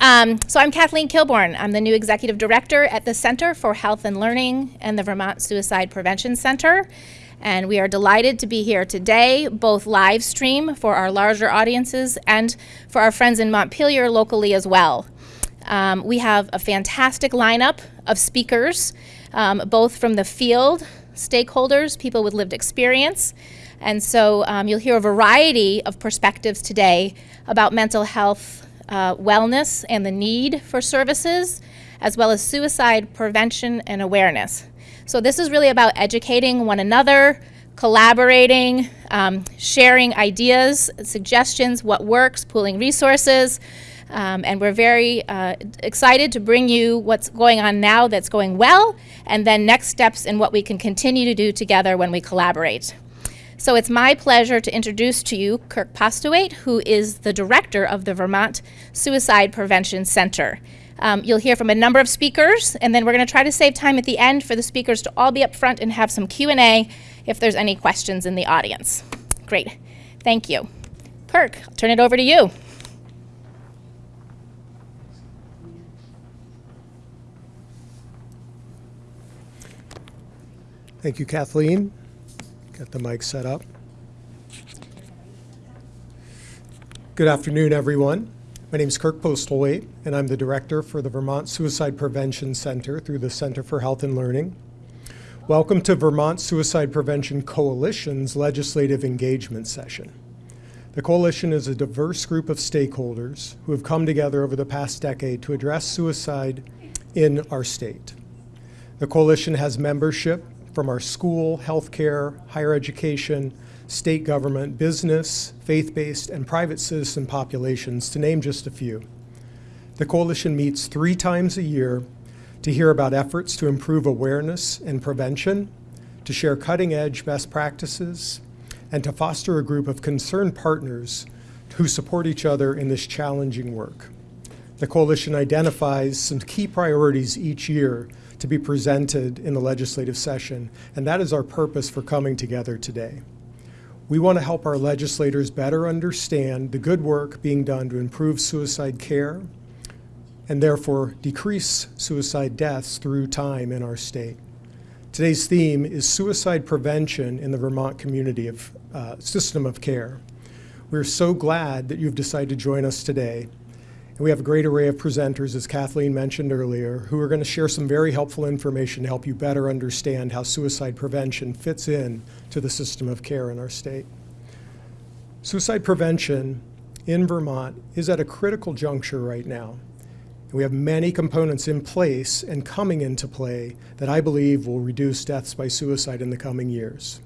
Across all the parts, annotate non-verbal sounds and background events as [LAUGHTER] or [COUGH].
Um, so I'm Kathleen Kilborn. I'm the new executive director at the Center for Health and Learning and the Vermont Suicide Prevention Center. And we are delighted to be here today, both live stream for our larger audiences and for our friends in Montpelier locally as well. Um, we have a fantastic lineup of speakers, um, both from the field, stakeholders, people with lived experience, and so um, you'll hear a variety of perspectives today about mental health uh, wellness and the need for services, as well as suicide prevention and awareness. So this is really about educating one another, collaborating, um, sharing ideas, suggestions, what works, pooling resources, um, and we're very uh, excited to bring you what's going on now that's going well, and then next steps in what we can continue to do together when we collaborate. So it's my pleasure to introduce to you Kirk Postlewaite, who is the director of the Vermont Suicide Prevention Center. Um, you'll hear from a number of speakers, and then we're going to try to save time at the end for the speakers to all be up front and have some Q&A if there's any questions in the audience. Great. Thank you. Kirk, I'll turn it over to you. Thank you, Kathleen. Get the mic set up. Good afternoon, everyone. My name is Kirk Postlewaite, and I'm the director for the Vermont Suicide Prevention Center through the Center for Health and Learning. Welcome to Vermont Suicide Prevention Coalition's legislative engagement session. The coalition is a diverse group of stakeholders who have come together over the past decade to address suicide in our state. The coalition has membership from our school, healthcare, higher education, state government, business, faith-based, and private citizen populations, to name just a few. The coalition meets three times a year to hear about efforts to improve awareness and prevention, to share cutting-edge best practices, and to foster a group of concerned partners who support each other in this challenging work. The coalition identifies some key priorities each year to be presented in the legislative session, and that is our purpose for coming together today. We want to help our legislators better understand the good work being done to improve suicide care and therefore decrease suicide deaths through time in our state. Today's theme is suicide prevention in the Vermont community of uh, system of care. We're so glad that you've decided to join us today and we have a great array of presenters, as Kathleen mentioned earlier, who are going to share some very helpful information to help you better understand how suicide prevention fits in to the system of care in our state. Suicide prevention in Vermont is at a critical juncture right now. We have many components in place and coming into play that I believe will reduce deaths by suicide in the coming years.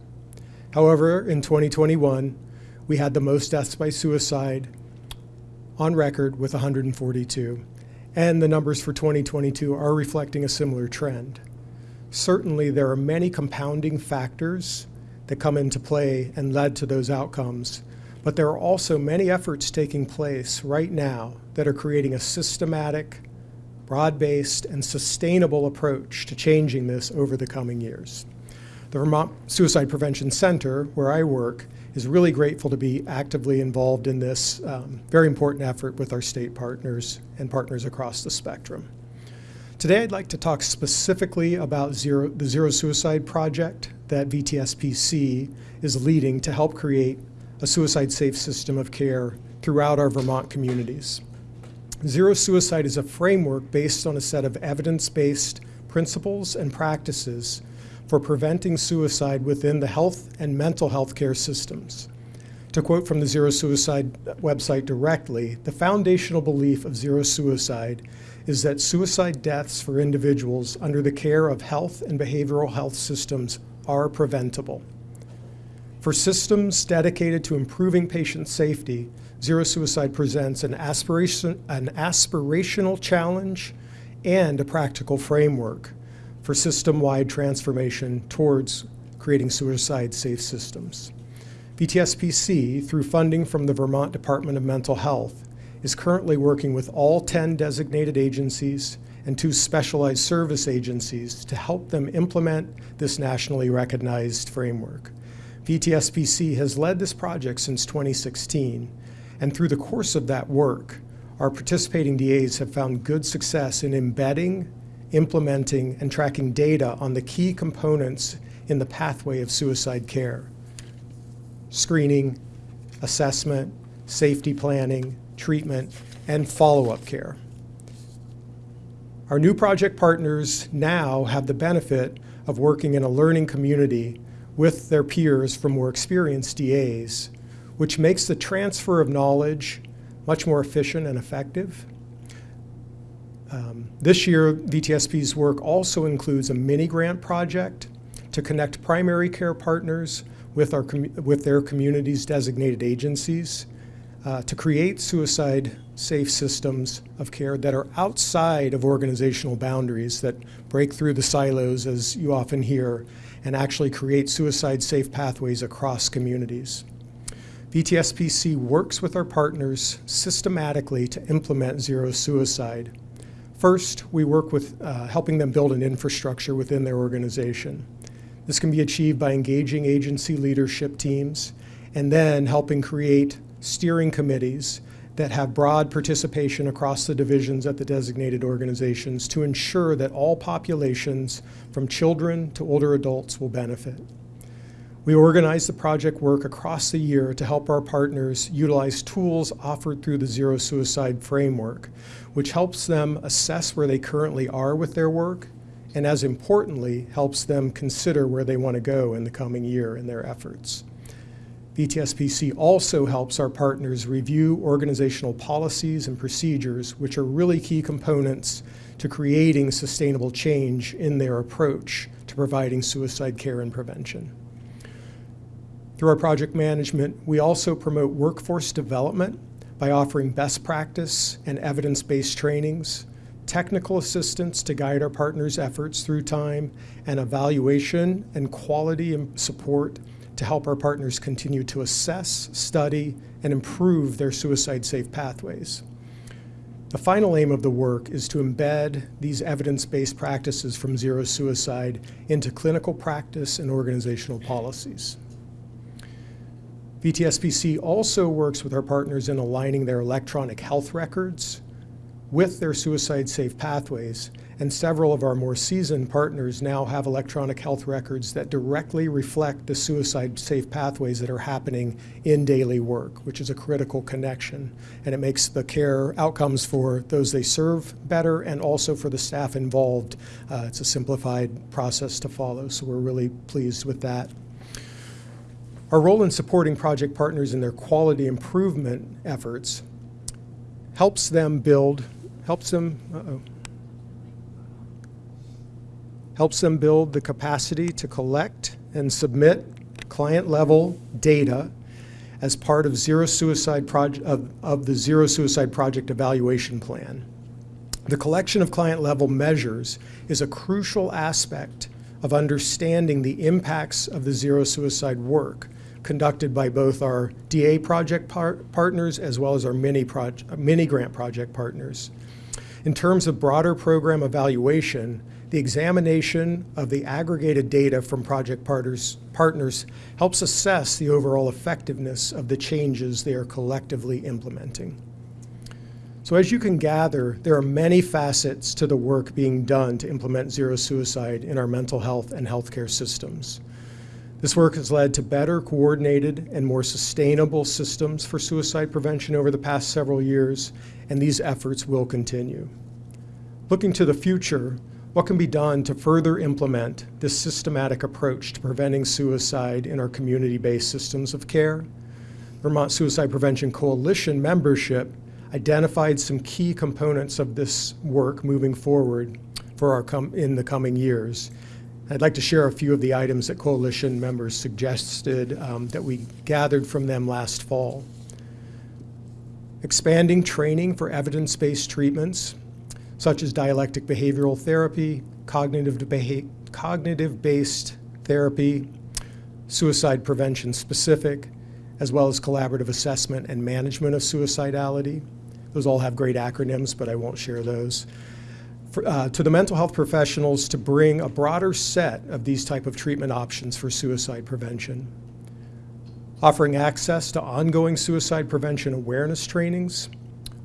However, in 2021, we had the most deaths by suicide on record with 142, and the numbers for 2022 are reflecting a similar trend. Certainly, there are many compounding factors that come into play and led to those outcomes, but there are also many efforts taking place right now that are creating a systematic, broad-based, and sustainable approach to changing this over the coming years. The Vermont Suicide Prevention Center, where I work, is really grateful to be actively involved in this um, very important effort with our state partners and partners across the spectrum. Today I'd like to talk specifically about zero, the Zero Suicide Project that VTSPC is leading to help create a suicide-safe system of care throughout our Vermont communities. Zero Suicide is a framework based on a set of evidence-based principles and practices for preventing suicide within the health and mental health care systems. To quote from the Zero Suicide website directly, the foundational belief of Zero Suicide is that suicide deaths for individuals under the care of health and behavioral health systems are preventable. For systems dedicated to improving patient safety, Zero Suicide presents an, aspiration, an aspirational challenge and a practical framework for system-wide transformation towards creating suicide-safe systems. VTSPC, through funding from the Vermont Department of Mental Health, is currently working with all 10 designated agencies and two specialized service agencies to help them implement this nationally recognized framework. VTSPC has led this project since 2016, and through the course of that work, our participating DAs have found good success in embedding, implementing, and tracking data on the key components in the pathway of suicide care. Screening, assessment, safety planning, treatment, and follow-up care. Our new project partners now have the benefit of working in a learning community with their peers from more experienced DAs, which makes the transfer of knowledge much more efficient and effective. Um, this year, VTSP's work also includes a mini grant project to connect primary care partners with, our with their community's designated agencies uh, to create suicide safe systems of care that are outside of organizational boundaries that break through the silos, as you often hear, and actually create suicide safe pathways across communities. VTSPC works with our partners systematically to implement zero suicide. First, we work with uh, helping them build an infrastructure within their organization. This can be achieved by engaging agency leadership teams and then helping create steering committees that have broad participation across the divisions at the designated organizations to ensure that all populations, from children to older adults, will benefit. We organize the project work across the year to help our partners utilize tools offered through the Zero Suicide Framework, which helps them assess where they currently are with their work, and as importantly, helps them consider where they want to go in the coming year in their efforts. VTSPC also helps our partners review organizational policies and procedures, which are really key components to creating sustainable change in their approach to providing suicide care and prevention. Through our project management, we also promote workforce development by offering best practice and evidence-based trainings, technical assistance to guide our partners' efforts through time, and evaluation and quality support to help our partners continue to assess, study, and improve their suicide-safe pathways. The final aim of the work is to embed these evidence-based practices from zero suicide into clinical practice and organizational policies. VTSPC also works with our partners in aligning their electronic health records with their suicide-safe pathways and several of our more seasoned partners now have electronic health records that directly reflect the suicide-safe pathways that are happening in daily work, which is a critical connection. And it makes the care outcomes for those they serve better and also for the staff involved. Uh, it's a simplified process to follow, so we're really pleased with that. Our role in supporting project partners in their quality improvement efforts helps them build, helps them, uh -oh, helps them build the capacity to collect and submit client level data as part of zero suicide project of, of the zero suicide project evaluation plan. The collection of client level measures is a crucial aspect of understanding the impacts of the zero suicide work conducted by both our DA project par partners as well as our mini, mini grant project partners. In terms of broader program evaluation, the examination of the aggregated data from project partners, partners helps assess the overall effectiveness of the changes they are collectively implementing. So as you can gather, there are many facets to the work being done to implement zero suicide in our mental health and healthcare systems. This work has led to better coordinated and more sustainable systems for suicide prevention over the past several years, and these efforts will continue. Looking to the future, what can be done to further implement this systematic approach to preventing suicide in our community-based systems of care? Vermont Suicide Prevention Coalition membership identified some key components of this work moving forward for our in the coming years. I'd like to share a few of the items that coalition members suggested um, that we gathered from them last fall. Expanding training for evidence-based treatments such as dialectic behavioral therapy, cognitive, cognitive-based therapy, suicide prevention specific, as well as collaborative assessment and management of suicidality. Those all have great acronyms, but I won't share those. For, uh, to the mental health professionals to bring a broader set of these type of treatment options for suicide prevention. Offering access to ongoing suicide prevention awareness trainings,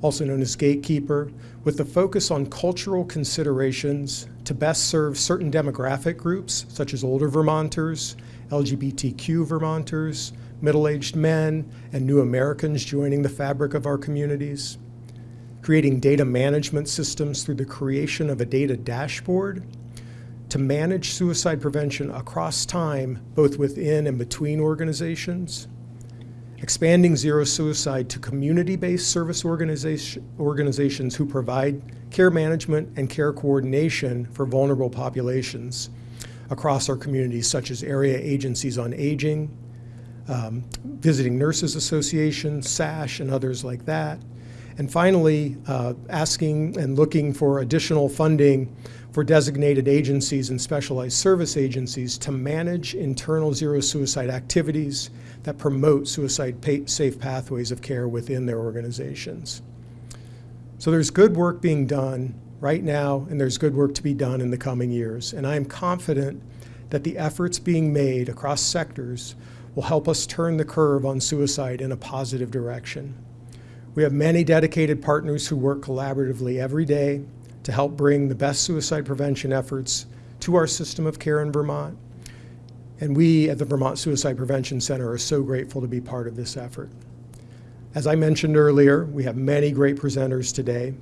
also known as Gatekeeper, with the focus on cultural considerations to best serve certain demographic groups, such as older Vermonters, LGBTQ Vermonters, middle-aged men, and new Americans joining the fabric of our communities. Creating data management systems through the creation of a data dashboard to manage suicide prevention across time, both within and between organizations expanding Zero Suicide to community-based service organization, organizations who provide care management and care coordination for vulnerable populations across our communities, such as area agencies on aging, um, Visiting Nurses Association, SASH, and others like that. And finally, uh, asking and looking for additional funding for designated agencies and specialized service agencies to manage internal zero suicide activities that promote suicide safe pathways of care within their organizations. So there's good work being done right now, and there's good work to be done in the coming years. And I am confident that the efforts being made across sectors will help us turn the curve on suicide in a positive direction. We have many dedicated partners who work collaboratively every day to help bring the best suicide prevention efforts to our system of care in Vermont and we at the Vermont Suicide Prevention Center are so grateful to be part of this effort. As I mentioned earlier, we have many great presenters today.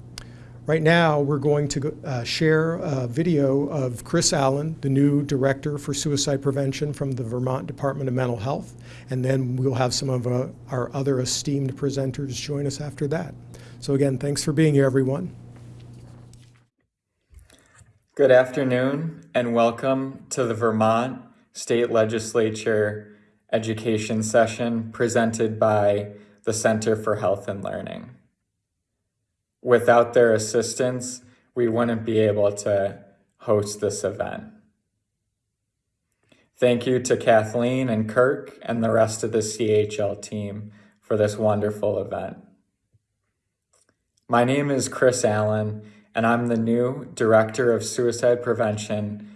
Right now, we're going to uh, share a video of Chris Allen, the new Director for Suicide Prevention from the Vermont Department of Mental Health, and then we'll have some of uh, our other esteemed presenters join us after that. So again, thanks for being here, everyone. Good afternoon, and welcome to the Vermont state legislature education session presented by the Center for Health and Learning. Without their assistance, we wouldn't be able to host this event. Thank you to Kathleen and Kirk and the rest of the CHL team for this wonderful event. My name is Chris Allen, and I'm the new Director of Suicide Prevention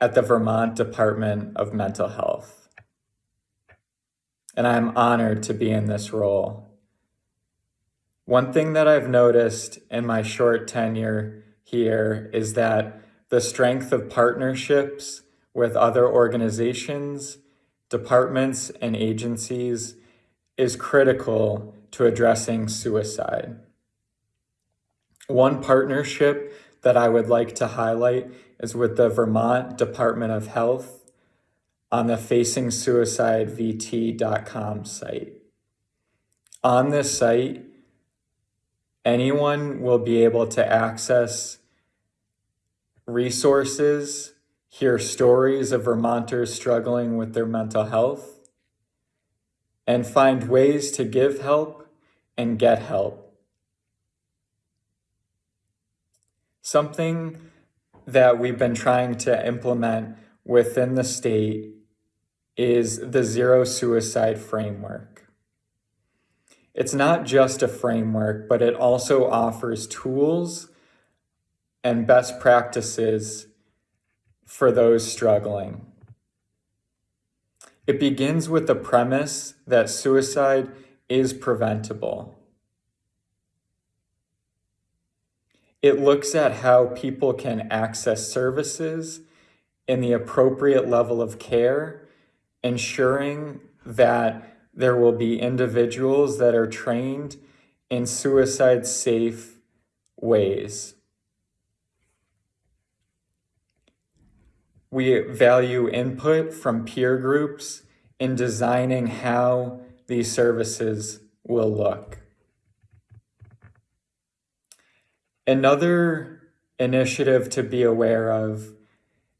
at the Vermont Department of Mental Health. And I'm honored to be in this role. One thing that I've noticed in my short tenure here is that the strength of partnerships with other organizations, departments, and agencies is critical to addressing suicide. One partnership that I would like to highlight is with the Vermont Department of Health on the facingsuicidevt.com site. On this site, anyone will be able to access resources, hear stories of Vermonters struggling with their mental health, and find ways to give help and get help. Something that we've been trying to implement within the state is the zero suicide framework. It's not just a framework, but it also offers tools and best practices for those struggling. It begins with the premise that suicide is preventable. It looks at how people can access services in the appropriate level of care, ensuring that there will be individuals that are trained in suicide safe ways. We value input from peer groups in designing how these services will look. Another initiative to be aware of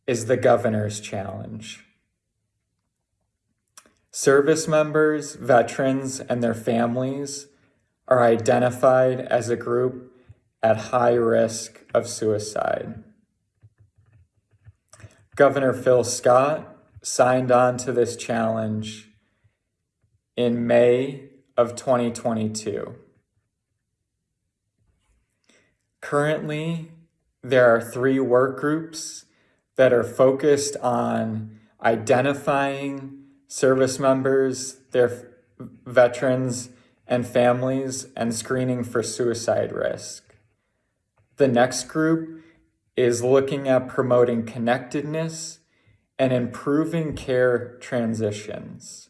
is the Governor's Challenge. Service members, veterans, and their families are identified as a group at high risk of suicide. Governor Phil Scott signed on to this challenge in May of 2022. Currently, there are three work groups that are focused on identifying service members, their veterans, and families and screening for suicide risk. The next group is looking at promoting connectedness and improving care transitions.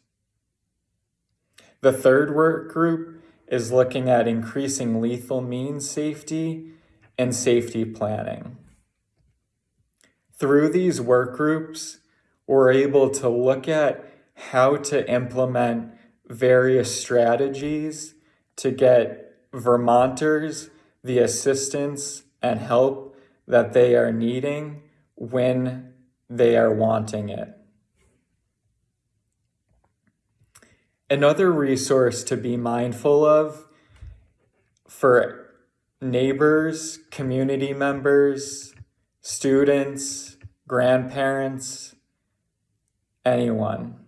The third work group is looking at increasing lethal means safety and safety planning. Through these work groups, we're able to look at how to implement various strategies to get Vermonters the assistance and help that they are needing when they are wanting it. Another resource to be mindful of for neighbors, community members, students, grandparents, anyone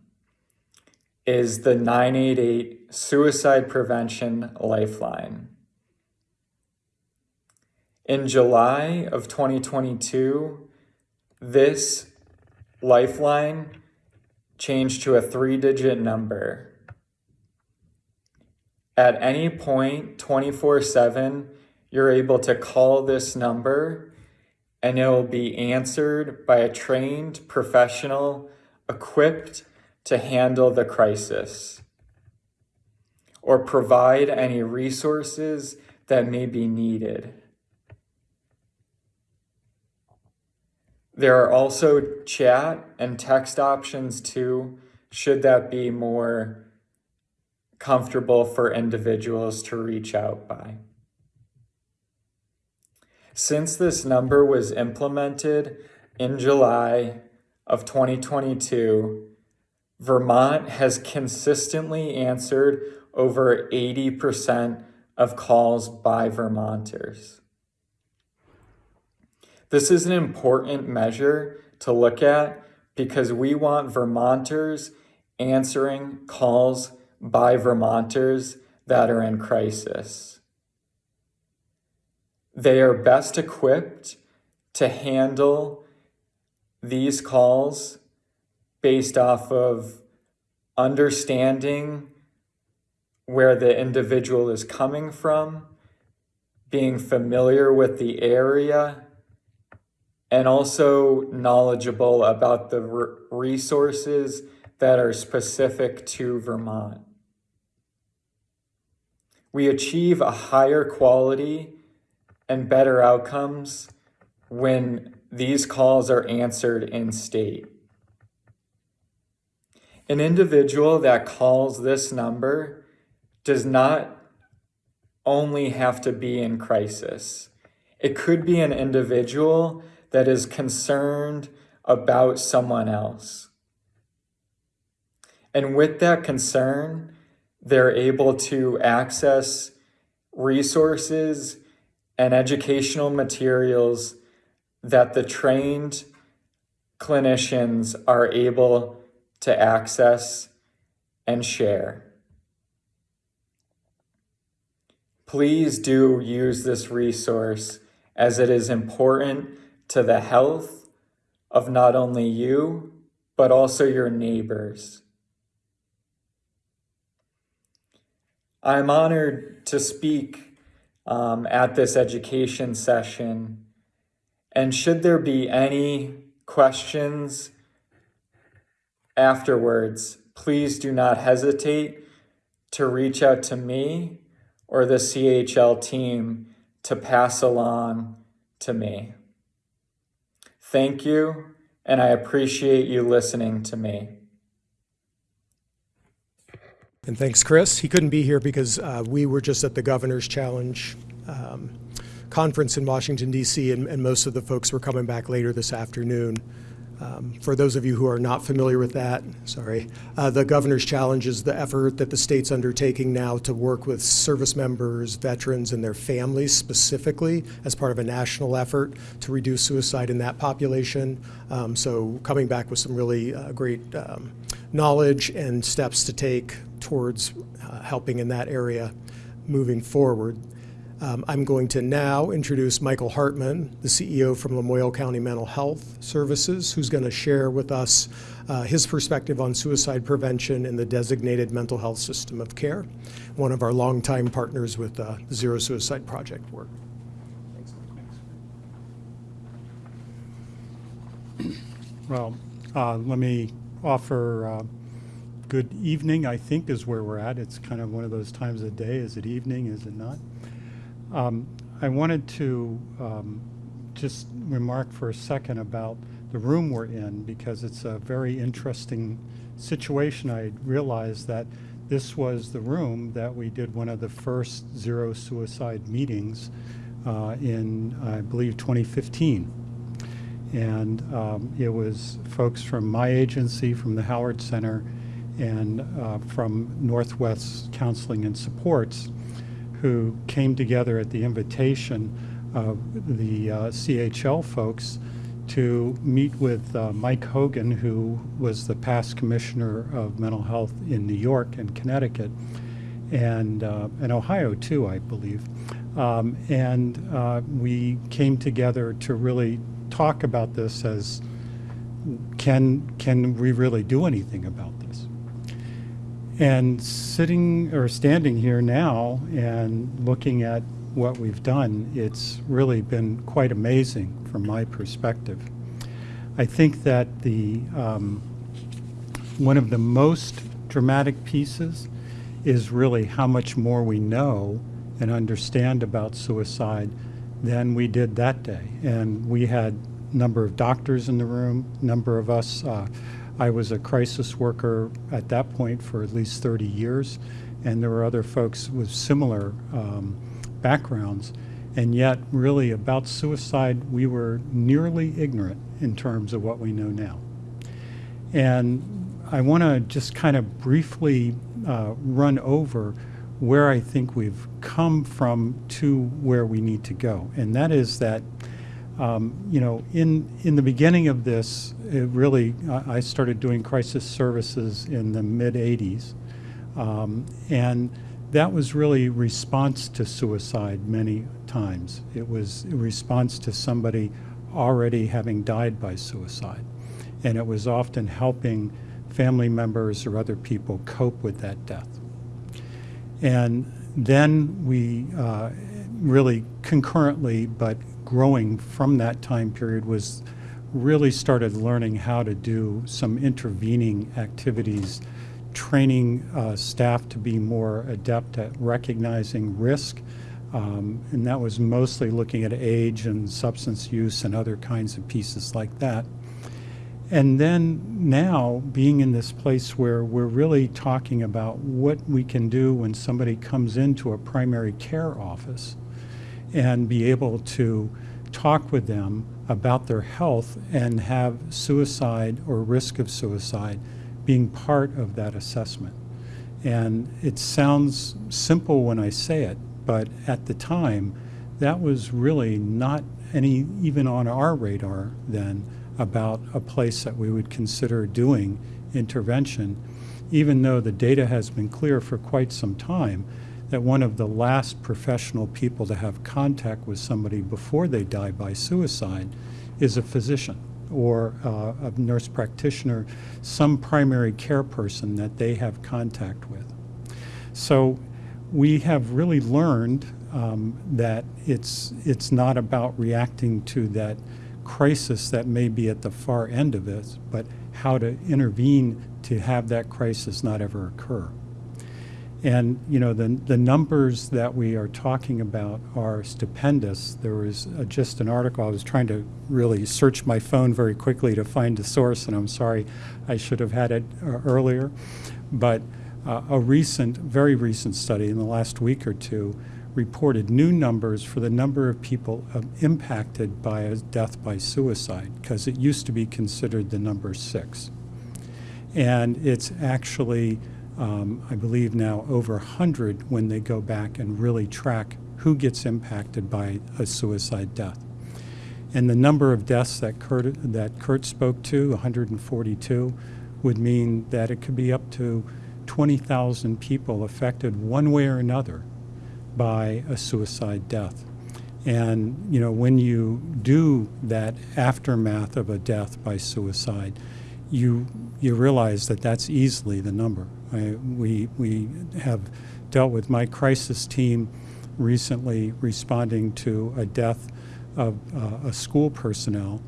is the 988 Suicide Prevention Lifeline. In July of 2022, this lifeline changed to a three digit number. At any point, 24 7, you're able to call this number and it will be answered by a trained professional equipped to handle the crisis or provide any resources that may be needed. There are also chat and text options too, should that be more comfortable for individuals to reach out by. Since this number was implemented in July of 2022, Vermont has consistently answered over 80% of calls by Vermonters. This is an important measure to look at because we want Vermonters answering calls by Vermonters that are in crisis. They are best equipped to handle these calls based off of understanding where the individual is coming from, being familiar with the area, and also knowledgeable about the resources that are specific to Vermont. We achieve a higher quality and better outcomes when these calls are answered in state. An individual that calls this number does not only have to be in crisis. It could be an individual that is concerned about someone else. And with that concern, they're able to access resources and educational materials that the trained clinicians are able to access and share. Please do use this resource as it is important to the health of not only you, but also your neighbors. I'm honored to speak um, at this education session. And should there be any questions afterwards, please do not hesitate to reach out to me or the CHL team to pass along to me. Thank you, and I appreciate you listening to me. And thanks, Chris. He couldn't be here because uh, we were just at the Governor's Challenge um, conference in Washington, D.C., and, and most of the folks were coming back later this afternoon. Um, for those of you who are not familiar with that, sorry, uh, the Governor's Challenge is the effort that the state's undertaking now to work with service members, veterans, and their families specifically as part of a national effort to reduce suicide in that population. Um, so coming back with some really uh, great um, knowledge and steps to take towards uh, helping in that area moving forward. Um, I'm going to now introduce Michael Hartman, the CEO from Lamoille County Mental Health Services, who's going to share with us uh, his perspective on suicide prevention in the designated mental health system of care, one of our longtime partners with uh, the Zero Suicide Project work. Well, uh, let me offer uh, good evening, I think is where we're at. It's kind of one of those times of day. Is it evening? Is it not? Um, I wanted to um, just remark for a second about the room we're in because it's a very interesting situation. I realized that this was the room that we did one of the first zero suicide meetings uh, in, I believe, 2015. And um, it was folks from my agency, from the Howard Center, and uh, from Northwest Counseling and Supports, who came together at the invitation of the uh, CHL folks to meet with uh, Mike Hogan, who was the past commissioner of mental health in New York and Connecticut, and uh, Ohio too, I believe. Um, and uh, we came together to really talk about this as can can we really do anything about? And sitting or standing here now and looking at what we've done, it's really been quite amazing from my perspective. I think that the um, one of the most dramatic pieces is really how much more we know and understand about suicide than we did that day. And we had number of doctors in the room, number of us. Uh, I was a crisis worker at that point for at least 30 years, and there were other folks with similar um, backgrounds. And yet, really, about suicide, we were nearly ignorant in terms of what we know now. And I want to just kind of briefly uh, run over where I think we've come from to where we need to go. And that is that, um, you know, in, in the beginning of this, it really, I I started doing crisis services in the mid 80s. Um, and that was really response to suicide many times. It was a response to somebody already having died by suicide. And it was often helping family members or other people cope with that death. And then we uh, really concurrently, but growing from that time period, was really started learning how to do some intervening activities, training uh, staff to be more adept at recognizing risk. Um, and that was mostly looking at age and substance use and other kinds of pieces like that. And then now being in this place where we're really talking about what we can do when somebody comes into a primary care office and be able to talk with them about their health and have suicide or risk of suicide being part of that assessment. And it sounds simple when I say it, but at the time, that was really not any even on our radar then about a place that we would consider doing intervention, even though the data has been clear for quite some time that one of the last professional people to have contact with somebody before they die by suicide is a physician or uh, a nurse practitioner, some primary care person that they have contact with. So we have really learned um, that it's, it's not about reacting to that crisis that may be at the far end of this, but how to intervene to have that crisis not ever occur. And you know the the numbers that we are talking about are stupendous. There was uh, just an article. I was trying to really search my phone very quickly to find the source, and I'm sorry, I should have had it uh, earlier. But uh, a recent, very recent study in the last week or two reported new numbers for the number of people uh, impacted by a death by suicide, because it used to be considered the number six. And it's actually, um, I believe now, over 100 when they go back and really track who gets impacted by a suicide death. And the number of deaths that Kurt, that Kurt spoke to, 142, would mean that it could be up to 20,000 people affected one way or another by a suicide death. And, you know, when you do that aftermath of a death by suicide, you, you realize that that's easily the number. I, we, we have dealt with my crisis team recently responding to a death of uh, a school personnel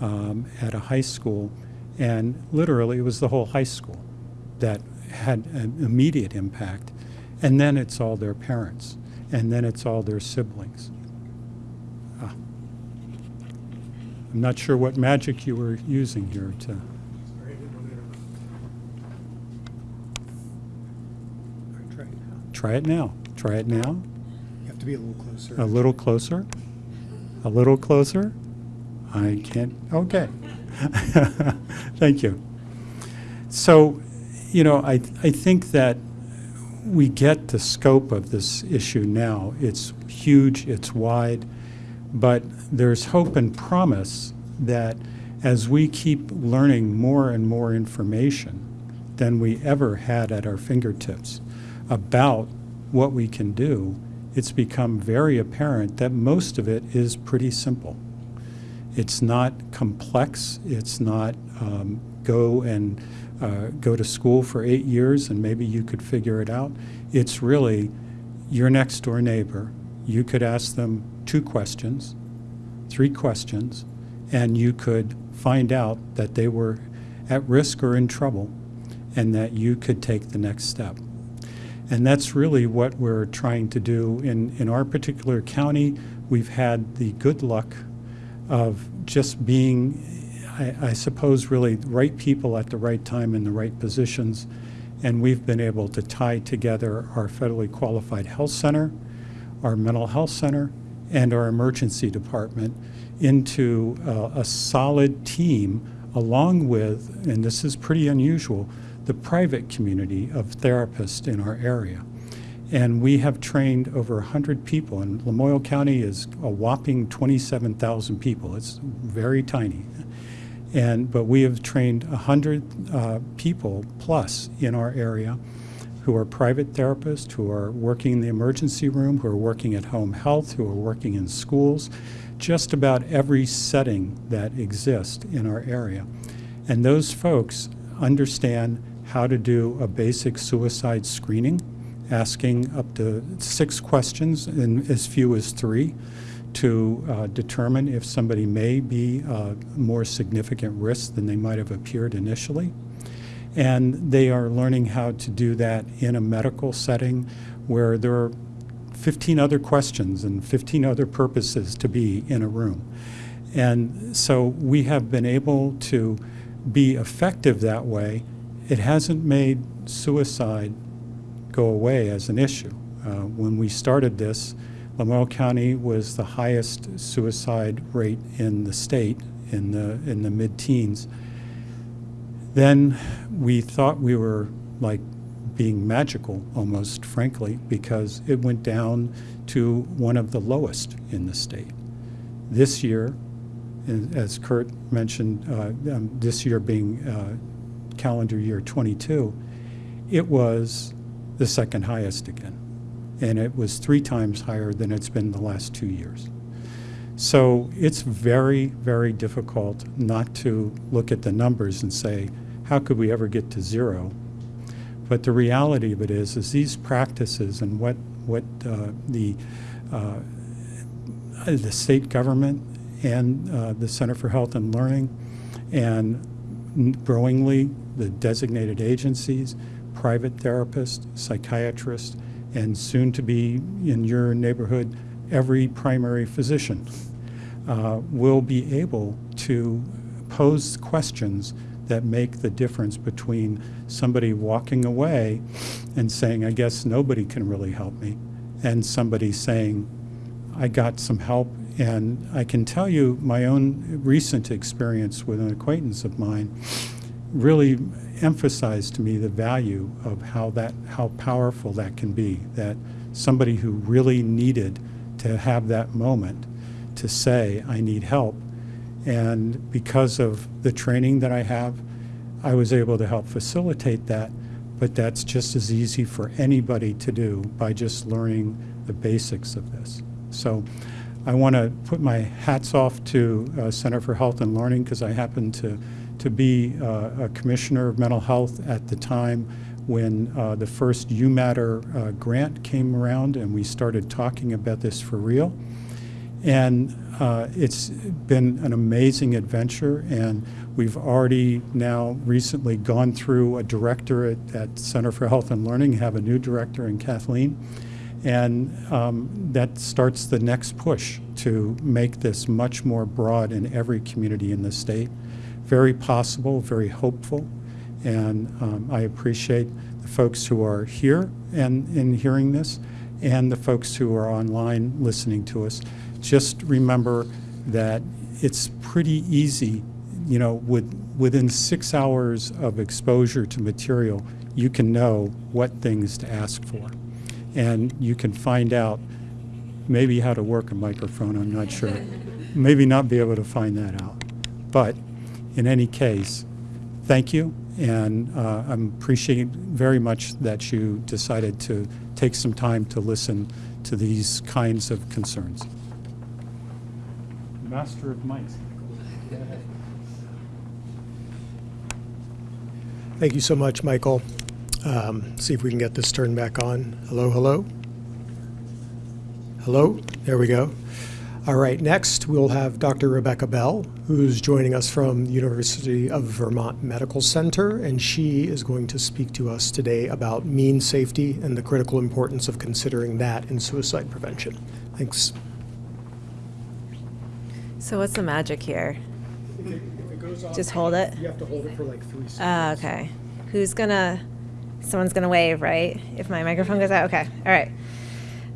um, at a high school, and literally it was the whole high school that had an immediate impact. And then it's all their parents, and then it's all their siblings. Ah. I'm not sure what magic you were using here to. Try it now. Try it now. Try it now. You have to be a little closer. A little closer. A little closer. I can't. Okay. [LAUGHS] Thank you. So, you know, I, I think that we get the scope of this issue now. It's huge, it's wide, but there's hope and promise that as we keep learning more and more information than we ever had at our fingertips about what we can do, it's become very apparent that most of it is pretty simple. It's not complex. It's not um, go and uh, go to school for eight years and maybe you could figure it out. It's really your next door neighbor. You could ask them two questions, three questions, and you could find out that they were at risk or in trouble and that you could take the next step. And that's really what we're trying to do. In, in our particular county, we've had the good luck of just being, I, I suppose, really right people at the right time in the right positions. And we've been able to tie together our federally qualified health center, our mental health center, and our emergency department into uh, a solid team along with, and this is pretty unusual, the private community of therapists in our area. And we have trained over 100 people, and Lamoille County is a whopping 27,000 people. It's very tiny. And, but we have trained 100 uh, people plus in our area who are private therapists, who are working in the emergency room, who are working at home health, who are working in schools, just about every setting that exists in our area. And those folks understand how to do a basic suicide screening, asking up to six questions in as few as three to uh, determine if somebody may be a more significant risk than they might have appeared initially. And they are learning how to do that in a medical setting where there are 15 other questions and 15 other purposes to be in a room. And so we have been able to be effective that way. It hasn't made suicide go away as an issue. Uh, when we started this, Lamoille County was the highest suicide rate in the state in the in the mid-teens. Then we thought we were like being magical almost, frankly, because it went down to one of the lowest in the state. This year, as Kurt mentioned, uh, um, this year being uh, calendar year 22, it was the second highest again. And it was three times higher than it's been the last two years. So it's very, very difficult not to look at the numbers and say, how could we ever get to zero? But the reality of it is, is these practices and what, what uh, the, uh, the state government and uh, the Center for Health and Learning and growingly the designated agencies, private therapists, psychiatrists, and soon to be in your neighborhood, every primary physician uh, will be able to pose questions that make the difference between somebody walking away and saying, I guess nobody can really help me, and somebody saying, I got some help. And I can tell you my own recent experience with an acquaintance of mine really emphasized to me the value of how that how powerful that can be that somebody who really needed to have that moment to say I need help and because of the training that I have I was able to help facilitate that but that's just as easy for anybody to do by just learning the basics of this. So I want to put my hats off to uh, Center for Health and Learning because I happen to, to be uh, a commissioner of mental health at the time when uh, the first UMatter uh, grant came around and we started talking about this for real. And uh, it's been an amazing adventure, and we've already now recently gone through a director at, at Center for Health and Learning, have a new director in Kathleen, and um, that starts the next push to make this much more broad in every community in the state. Very possible, very hopeful, and um, I appreciate the folks who are here and in hearing this, and the folks who are online listening to us just remember that it's pretty easy, you know, with, within six hours of exposure to material, you can know what things to ask for. And you can find out maybe how to work a microphone, I'm not sure. [LAUGHS] maybe not be able to find that out. But in any case, thank you. And uh, I'm appreciating very much that you decided to take some time to listen to these kinds of concerns master of mice. Thank you so much, Michael. Um, see if we can get this turned back on. Hello, hello. Hello, there we go. All right, next we'll have Dr. Rebecca Bell, who's joining us from the University of Vermont Medical Center, and she is going to speak to us today about means safety and the critical importance of considering that in suicide prevention. Thanks. So what's the magic here? If it, if it goes off, Just hold it? You have to hold it for like three seconds. Ah, okay. Who's gonna, someone's gonna wave, right? If my microphone goes out, okay, all right.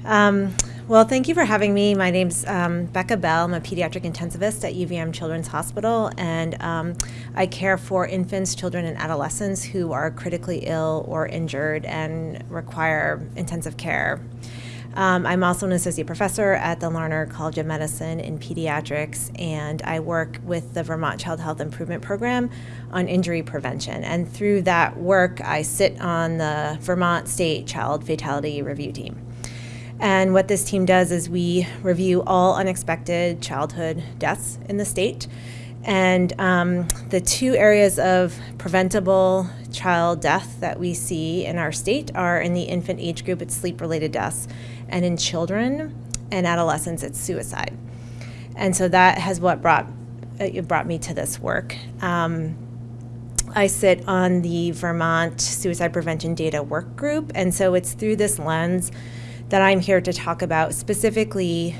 Um, well, thank you for having me. My name's um, Becca Bell. I'm a pediatric intensivist at UVM Children's Hospital, and um, I care for infants, children, and adolescents who are critically ill or injured and require intensive care. Um, I'm also an associate professor at the Larner College of Medicine in pediatrics, and I work with the Vermont Child Health Improvement Program on injury prevention. And through that work, I sit on the Vermont State Child Fatality Review Team. And what this team does is we review all unexpected childhood deaths in the state. And um, the two areas of preventable child death that we see in our state are in the infant age group, it's sleep related deaths, and in children and adolescents, it's suicide. And so that has what brought it brought me to this work. Um, I sit on the Vermont Suicide Prevention Data Work Group, and so it's through this lens that I'm here to talk about specifically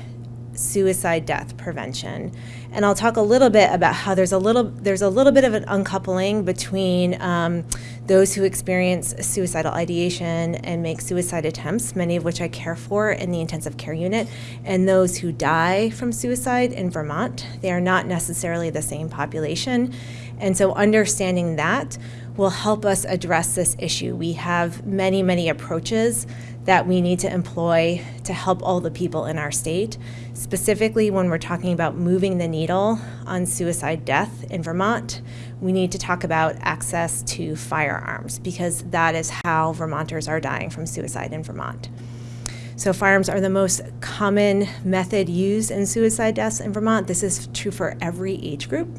suicide death prevention. And I'll talk a little bit about how there's a little there's a little bit of an uncoupling between um, those who experience suicidal ideation and make suicide attempts, many of which I care for in the intensive care unit, and those who die from suicide in Vermont. They are not necessarily the same population. And so understanding that will help us address this issue. We have many, many approaches that we need to employ to help all the people in our state. Specifically, when we're talking about moving the needle on suicide death in Vermont, we need to talk about access to firearms because that is how Vermonters are dying from suicide in Vermont. So, firearms are the most common method used in suicide deaths in Vermont. This is true for every age group,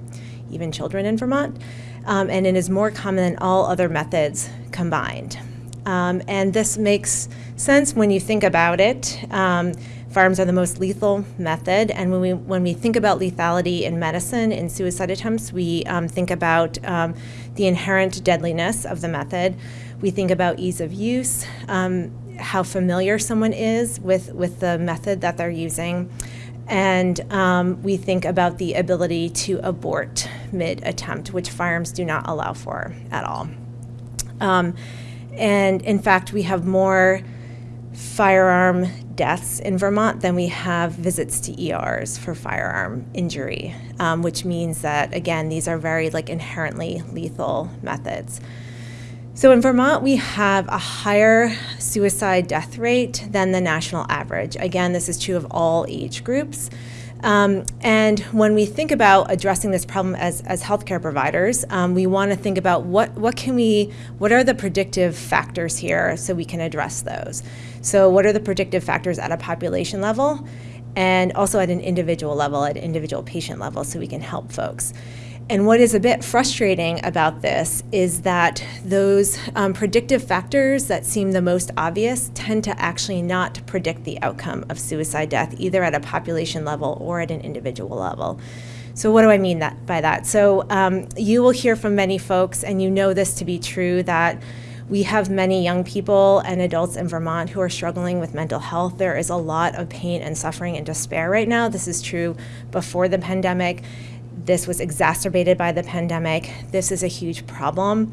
even children in Vermont, um, and it is more common than all other methods combined. Um, and this makes sense when you think about it. Um, firearms are the most lethal method, and when we when we think about lethality in medicine in suicide attempts, we um, think about um, the inherent deadliness of the method. We think about ease of use, um, how familiar someone is with with the method that they're using, and um, we think about the ability to abort mid attempt, which firearms do not allow for at all. Um, and in fact, we have more firearm deaths in Vermont than we have visits to ERs for firearm injury, um, which means that, again, these are very like inherently lethal methods. So in Vermont, we have a higher suicide death rate than the national average. Again, this is true of all age groups. Um, and when we think about addressing this problem as, as healthcare providers, um, we want to think about what, what can we, what are the predictive factors here so we can address those. So what are the predictive factors at a population level and also at an individual level, at individual patient level so we can help folks. And what is a bit frustrating about this is that those um, predictive factors that seem the most obvious tend to actually not predict the outcome of suicide death, either at a population level or at an individual level. So, what do I mean that, by that? So, um, you will hear from many folks, and you know this to be true, that we have many young people and adults in Vermont who are struggling with mental health. There is a lot of pain and suffering and despair right now. This is true before the pandemic. This was exacerbated by the pandemic. This is a huge problem,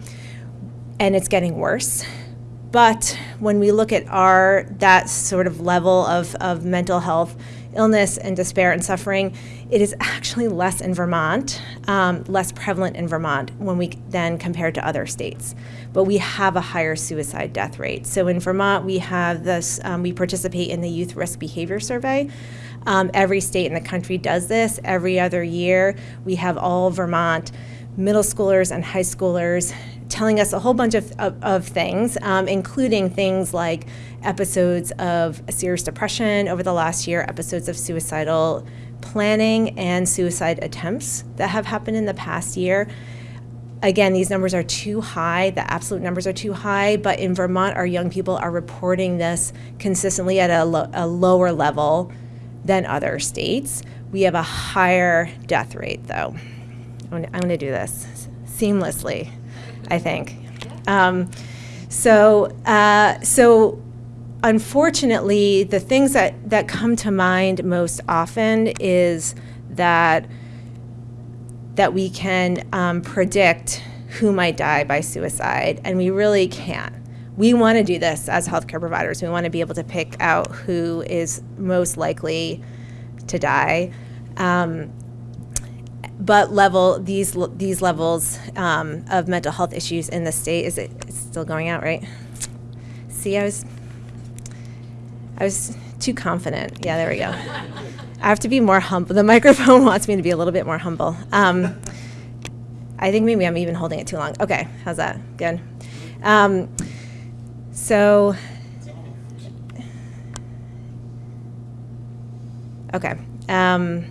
and it's getting worse. But when we look at our that sort of level of, of mental health illness and despair and suffering, it is actually less in Vermont, um, less prevalent in Vermont when we then compare to other states. But we have a higher suicide death rate. So in Vermont, we have this, um, we participate in the Youth Risk Behavior Survey. Um, every state in the country does this every other year. We have all Vermont middle schoolers and high schoolers telling us a whole bunch of, of, of things, um, including things like episodes of serious depression over the last year, episodes of suicidal planning and suicide attempts that have happened in the past year. Again, these numbers are too high, the absolute numbers are too high, but in Vermont, our young people are reporting this consistently at a, lo- a lower level than other states. We have a higher death rate, though. I'm going to do this seamlessly, I think. Um, so, uh, so unfortunately, the things that, that come to mind most often is that that we can um, predict who might die by suicide, and we really can't. We want to do this as healthcare providers. We want to be able to pick out who is most likely to die. Um, but level these these levels um, of mental health issues in the state is it still going out right? See, I was I was too confident. Yeah, there we go. I have to be more humble. The [LAUGHS] microphone wants me to be a little bit more humble. Um, I think maybe I'm even holding it too long. Okay, how's that? Good. Um, so, okay. Um,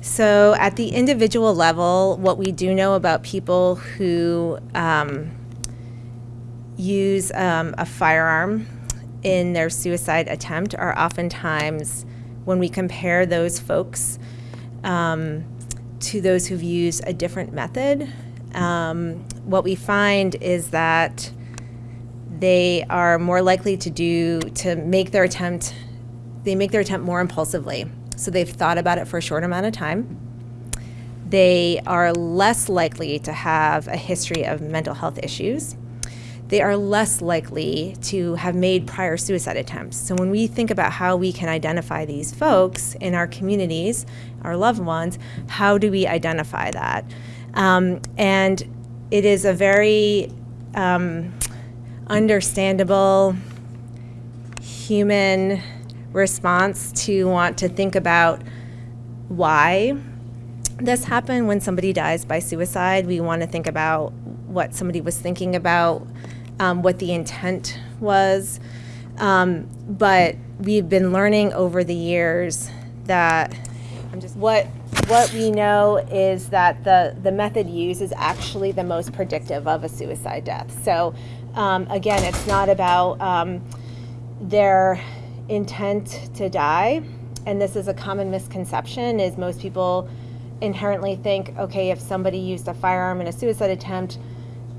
so, at the individual level, what we do know about people who um, use um, a firearm in their suicide attempt are oftentimes, when we compare those folks um, to those who've used a different method, um, what we find is that they are more likely to do to make their attempt they make their attempt more impulsively. So they've thought about it for a short amount of time. They are less likely to have a history of mental health issues they are less likely to have made prior suicide attempts. So, when we think about how we can identify these folks in our communities, our loved ones, how do we identify that? Um, and it is a very um, understandable human response to want to think about why this happened when somebody dies by suicide. We want to think about what somebody was thinking about um, what the intent was. Um, but we've been learning over the years that what what we know is that the the method used is actually the most predictive of a suicide death. So um, again, it's not about um, their intent to die, and this is a common misconception: is most people inherently think, okay, if somebody used a firearm in a suicide attempt,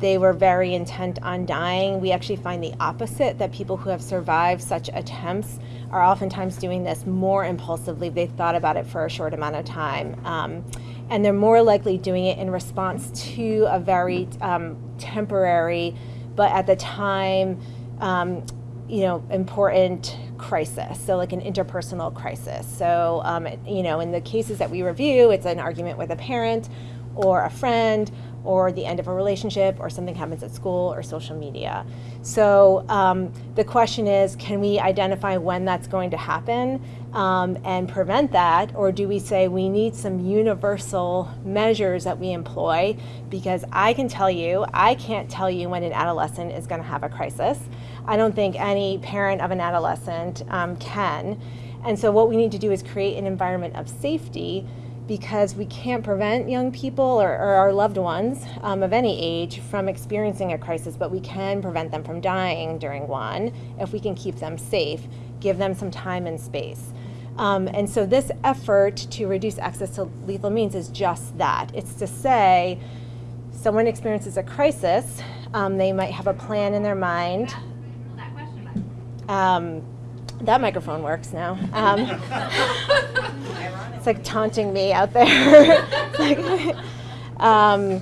they were very intent on dying. We actually find the opposite that people who have survived such attempts are oftentimes doing this more impulsively. They've thought about it for a short amount of time. Um, and they're more likely doing it in response to a very um, temporary, but at the time, um, you know, important crisis. So, like an interpersonal crisis. So, um, you know, in the cases that we review, it's an argument with a parent or a friend or the end of a relationship or something happens at school or social media. So um, the question is can we identify when that's going to happen um, and prevent that? Or do we say we need some universal measures that we employ? Because I can tell you, I can't tell you when an adolescent is going to have a crisis. I don't think any parent of an adolescent um, can. And so, what we need to do is create an environment of safety because we can't prevent young people or, or our loved ones um, of any age from experiencing a crisis, but we can prevent them from dying during one if we can keep them safe, give them some time and space. Um, and so, this effort to reduce access to lethal means is just that it's to say, someone experiences a crisis, um, they might have a plan in their mind. Um, that microphone works now. [LAUGHS] [LAUGHS] It's like taunting me out there. [LAUGHS] like, [LAUGHS] um,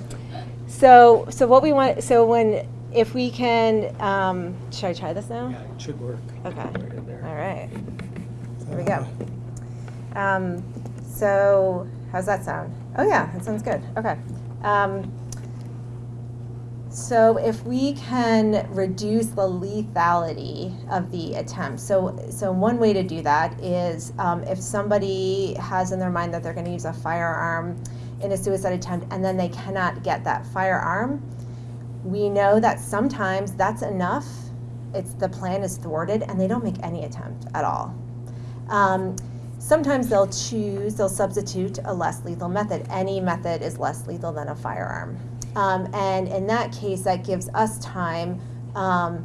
so, so what we want, so when, if we can, um, should I try this now? Yeah, it should work. Okay. Right. All right. Here we go. Um, so, how's that sound? Oh, yeah, that sounds good. Okay. Um, so, if we can reduce the lethality of the attempt, so so one way to do that is um, if somebody has in their mind that they're going to use a firearm in a suicide attempt and then they cannot get that firearm, we know that sometimes that's enough. It's the plan is thwarted and they don't make any attempt at all. Um, sometimes they'll choose, they'll substitute a less lethal method. Any method is less lethal than a firearm. Um, and in that case, that gives us time um,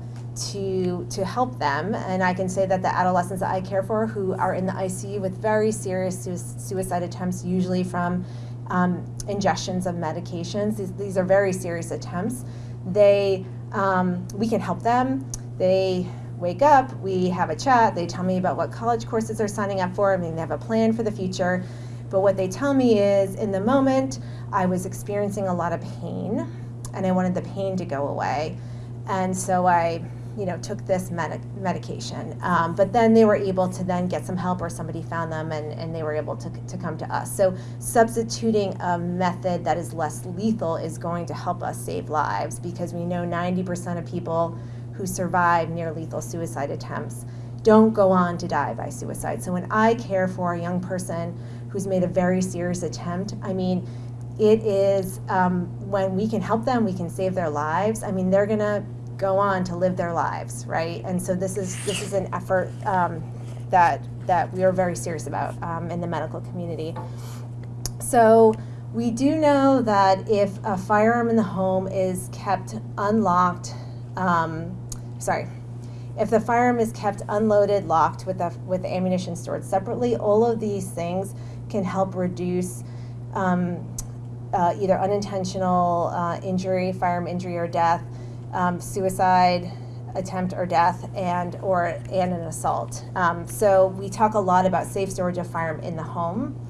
to, to help them. And I can say that the adolescents that I care for who are in the ICU with very serious su- suicide attempts, usually from um, ingestions of medications, these, these are very serious attempts. They, um, we can help them. They wake up, we have a chat, they tell me about what college courses they're signing up for. I mean, they have a plan for the future. But what they tell me is in the moment, I was experiencing a lot of pain and I wanted the pain to go away. And so I, you know, took this med- medication. Um, but then they were able to then get some help or somebody found them and, and they were able to, to come to us. So substituting a method that is less lethal is going to help us save lives because we know 90% of people who survive near lethal suicide attempts don't go on to die by suicide. So when I care for a young person who's made a very serious attempt, I mean, it is um, when we can help them, we can save their lives. I mean, they're gonna go on to live their lives, right? And so this is this is an effort um, that that we are very serious about um, in the medical community. So we do know that if a firearm in the home is kept unlocked, um, sorry, if the firearm is kept unloaded, locked with the with the ammunition stored separately, all of these things can help reduce um, uh, either unintentional uh, injury, firearm injury or death, um, suicide attempt or death, and or and an assault. Um, so we talk a lot about safe storage of firearm in the home.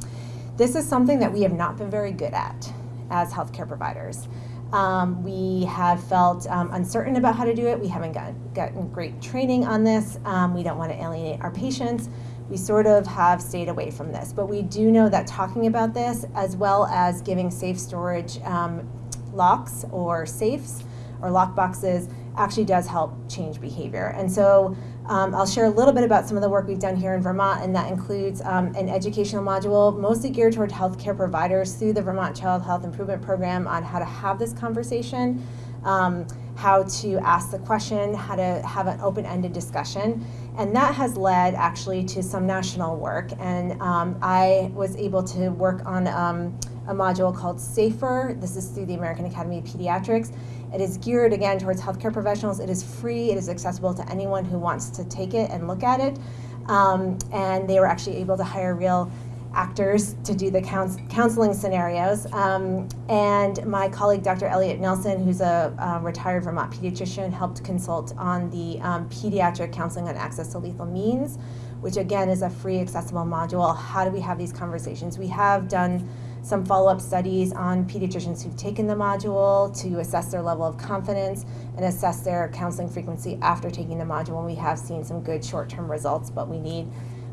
This is something that we have not been very good at as healthcare providers. Um, we have felt um, uncertain about how to do it. We haven't gotten, gotten great training on this. Um, we don't want to alienate our patients. We sort of have stayed away from this. But we do know that talking about this, as well as giving safe storage um, locks or safes or lock boxes, actually does help change behavior. And so um, I'll share a little bit about some of the work we've done here in Vermont, and that includes um, an educational module mostly geared toward healthcare providers through the Vermont Child Health Improvement Program on how to have this conversation, um, how to ask the question, how to have an open ended discussion. And that has led actually to some national work. And um, I was able to work on um, a module called SAFER. This is through the American Academy of Pediatrics it is geared again towards healthcare professionals. It is free. It is accessible to anyone who wants to take it and look at it. Um, and they were actually able to hire real actors to do the couns- counseling scenarios. Um, and my colleague, Dr. Elliot Nelson, who's a, a retired Vermont pediatrician, helped consult on the um, pediatric counseling on access to lethal means, which again is a free, accessible module. How do we have these conversations? We have done some follow-up studies on pediatricians who've taken the module to assess their level of confidence and assess their counseling frequency after taking the module. And we have seen some good short-term results, but we need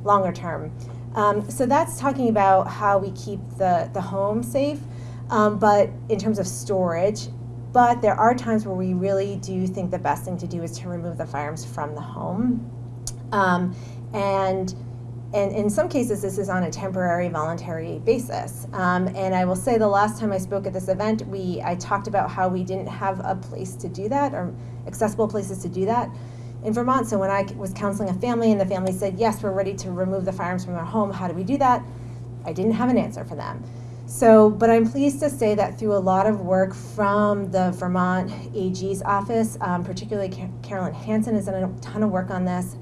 longer term. Um, so that's talking about how we keep the, the home safe. um, but in terms of storage. But there are times where we really do think the best thing to do is to remove the firearms from the home. Um, and and in some cases, this is on a temporary, voluntary basis. Um, and I will say, the last time I spoke at this event, we I talked about how we didn't have a place to do that or accessible places to do that in Vermont. So when I was counseling a family and the family said, "Yes, we're ready to remove the firearms from our home. How do we do that?" I didn't have an answer for them. So, but I'm pleased to say that through a lot of work from the Vermont AG's office, um, particularly Carolyn Hansen has done a ton of work on this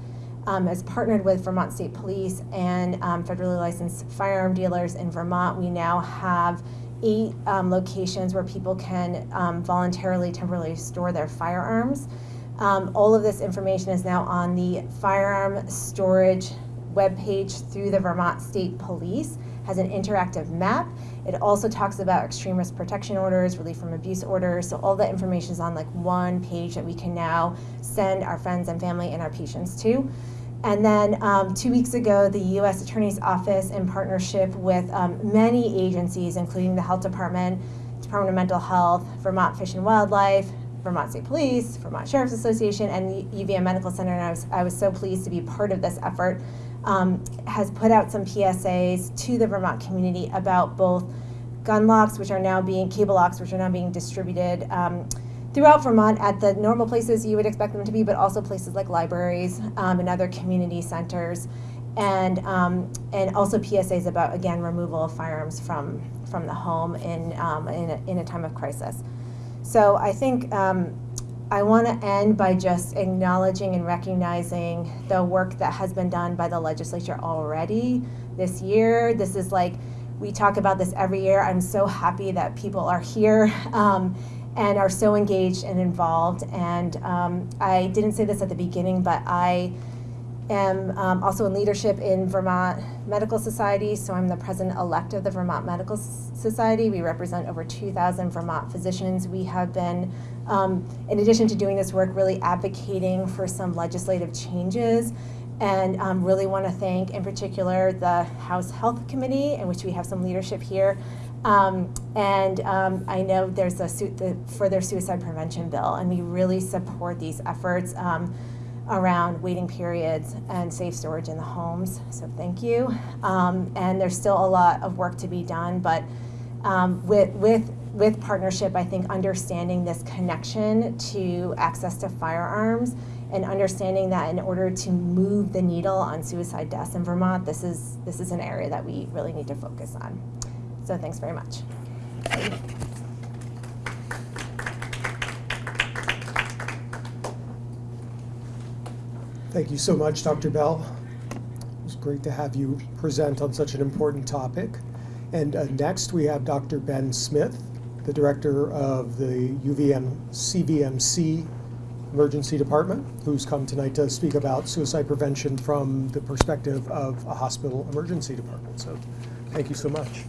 um, has partnered with Vermont State Police and um, federally licensed firearm dealers in Vermont. We now have eight um, locations where people can um, voluntarily, temporarily store their firearms. Um, all of this information is now on the firearm storage webpage through the Vermont State Police, has an interactive map. It also talks about extreme risk protection orders, relief from abuse orders. So all the information is on like one page that we can now send our friends and family and our patients to. And then um, two weeks ago, the U.S. Attorney's Office, in partnership with um, many agencies, including the Health Department, Department of Mental Health, Vermont Fish and Wildlife, Vermont State Police, Vermont Sheriff's Association, and the UVM Medical Center, and I was, I was so pleased to be part of this effort, um, has put out some PSAs to the Vermont community about both gun locks, which are now being, cable locks, which are now being distributed um, throughout Vermont at the normal places you would expect them to be, but also places like libraries um, and other community centers, and um, and also PSAs about again removal of firearms from from the home in um, in, a, in a time of crisis. So I think um, I want to end by just acknowledging and recognizing the work that has been done by the legislature already this year. This is like we talk about this every year. I'm so happy that people are here. [LAUGHS] Um, and are so engaged and involved. And um, I didn't say this at the beginning, but I am um, also in leadership in Vermont Medical Society. So I'm the president elect of the Vermont Medical Society. We represent over 2,000 Vermont physicians. We have been, um, in addition to doing this work, really advocating for some legislative changes. And um, really want to thank, in particular, the House Health Committee, in which we have some leadership here, um, and um, I know there's a su the further suicide prevention bill, and we really support these efforts um, around waiting periods and safe storage in the homes. So thank you. Um, and there's still a lot of work to be done, but um, with with with partnership, I think understanding this connection to access to firearms and understanding that in order to move the needle on suicide deaths in Vermont, this is this is an area that we really need to focus on. So thanks very much. Thank you so much, Dr. Bell. It was great to have you present on such an important topic. And uh, next we have Dr. Ben Smith, the director of the UVM CVMC Emergency Department, who's come tonight to speak about suicide prevention from the perspective of a hospital emergency department. So thank you so much.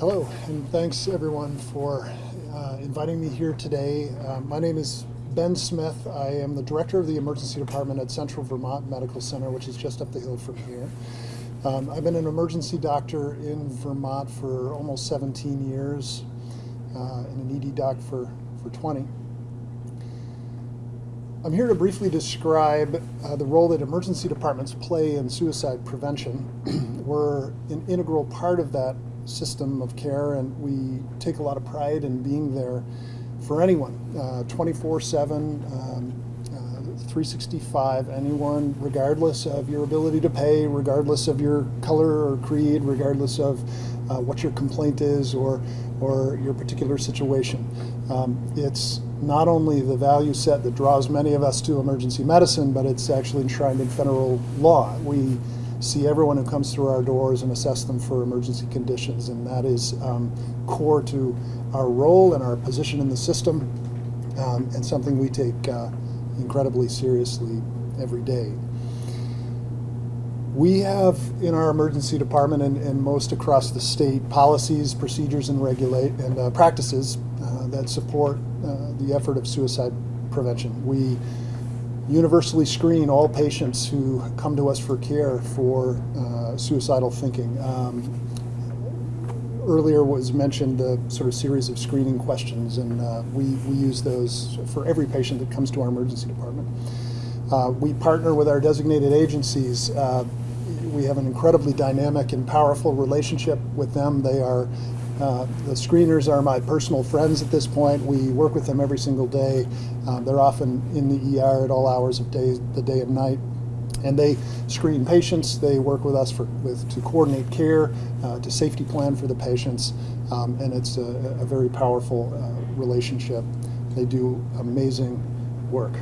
Hello, and thanks everyone for uh, inviting me here today. Uh, my name is Ben Smith. I am the director of the emergency department at Central Vermont Medical Center, which is just up the hill from here. Um, I've been an emergency doctor in Vermont for almost 17 years uh, and an ED doc for, for 20. I'm here to briefly describe uh, the role that emergency departments play in suicide prevention. [CLEARS THROAT] We're an integral part of that system of care, and we take a lot of pride in being there for anyone, 24/7, uh, um, uh, 365, anyone, regardless of your ability to pay, regardless of your color or creed, regardless of uh, what your complaint is or or your particular situation. Um, it's not only the value set that draws many of us to emergency medicine, but it's actually enshrined in federal law. We see everyone who comes through our doors and assess them for emergency conditions. And that is um, core to our role and our position in the system um, and something we take uh, incredibly seriously every day. We have in our emergency department and, and most across the state policies, procedures, and regulate and uh, practices uh, that support uh, the effort of suicide prevention. We universally screen all patients who come to us for care for uh, suicidal thinking. Um, earlier was mentioned the sort of series of screening questions, and uh, we, we use those for every patient that comes to our emergency department. Uh, we partner with our designated agencies. Uh, we have an incredibly dynamic and powerful relationship with them. They are uh, the screeners are my personal friends at this point. We work with them every single day. Uh, they're often in the ER at all hours of day, the day and night. And they screen patients. They work with us for, with, to coordinate care, uh, to safety plan for the patients. Um, and it's a, a very powerful uh, relationship. They do amazing work.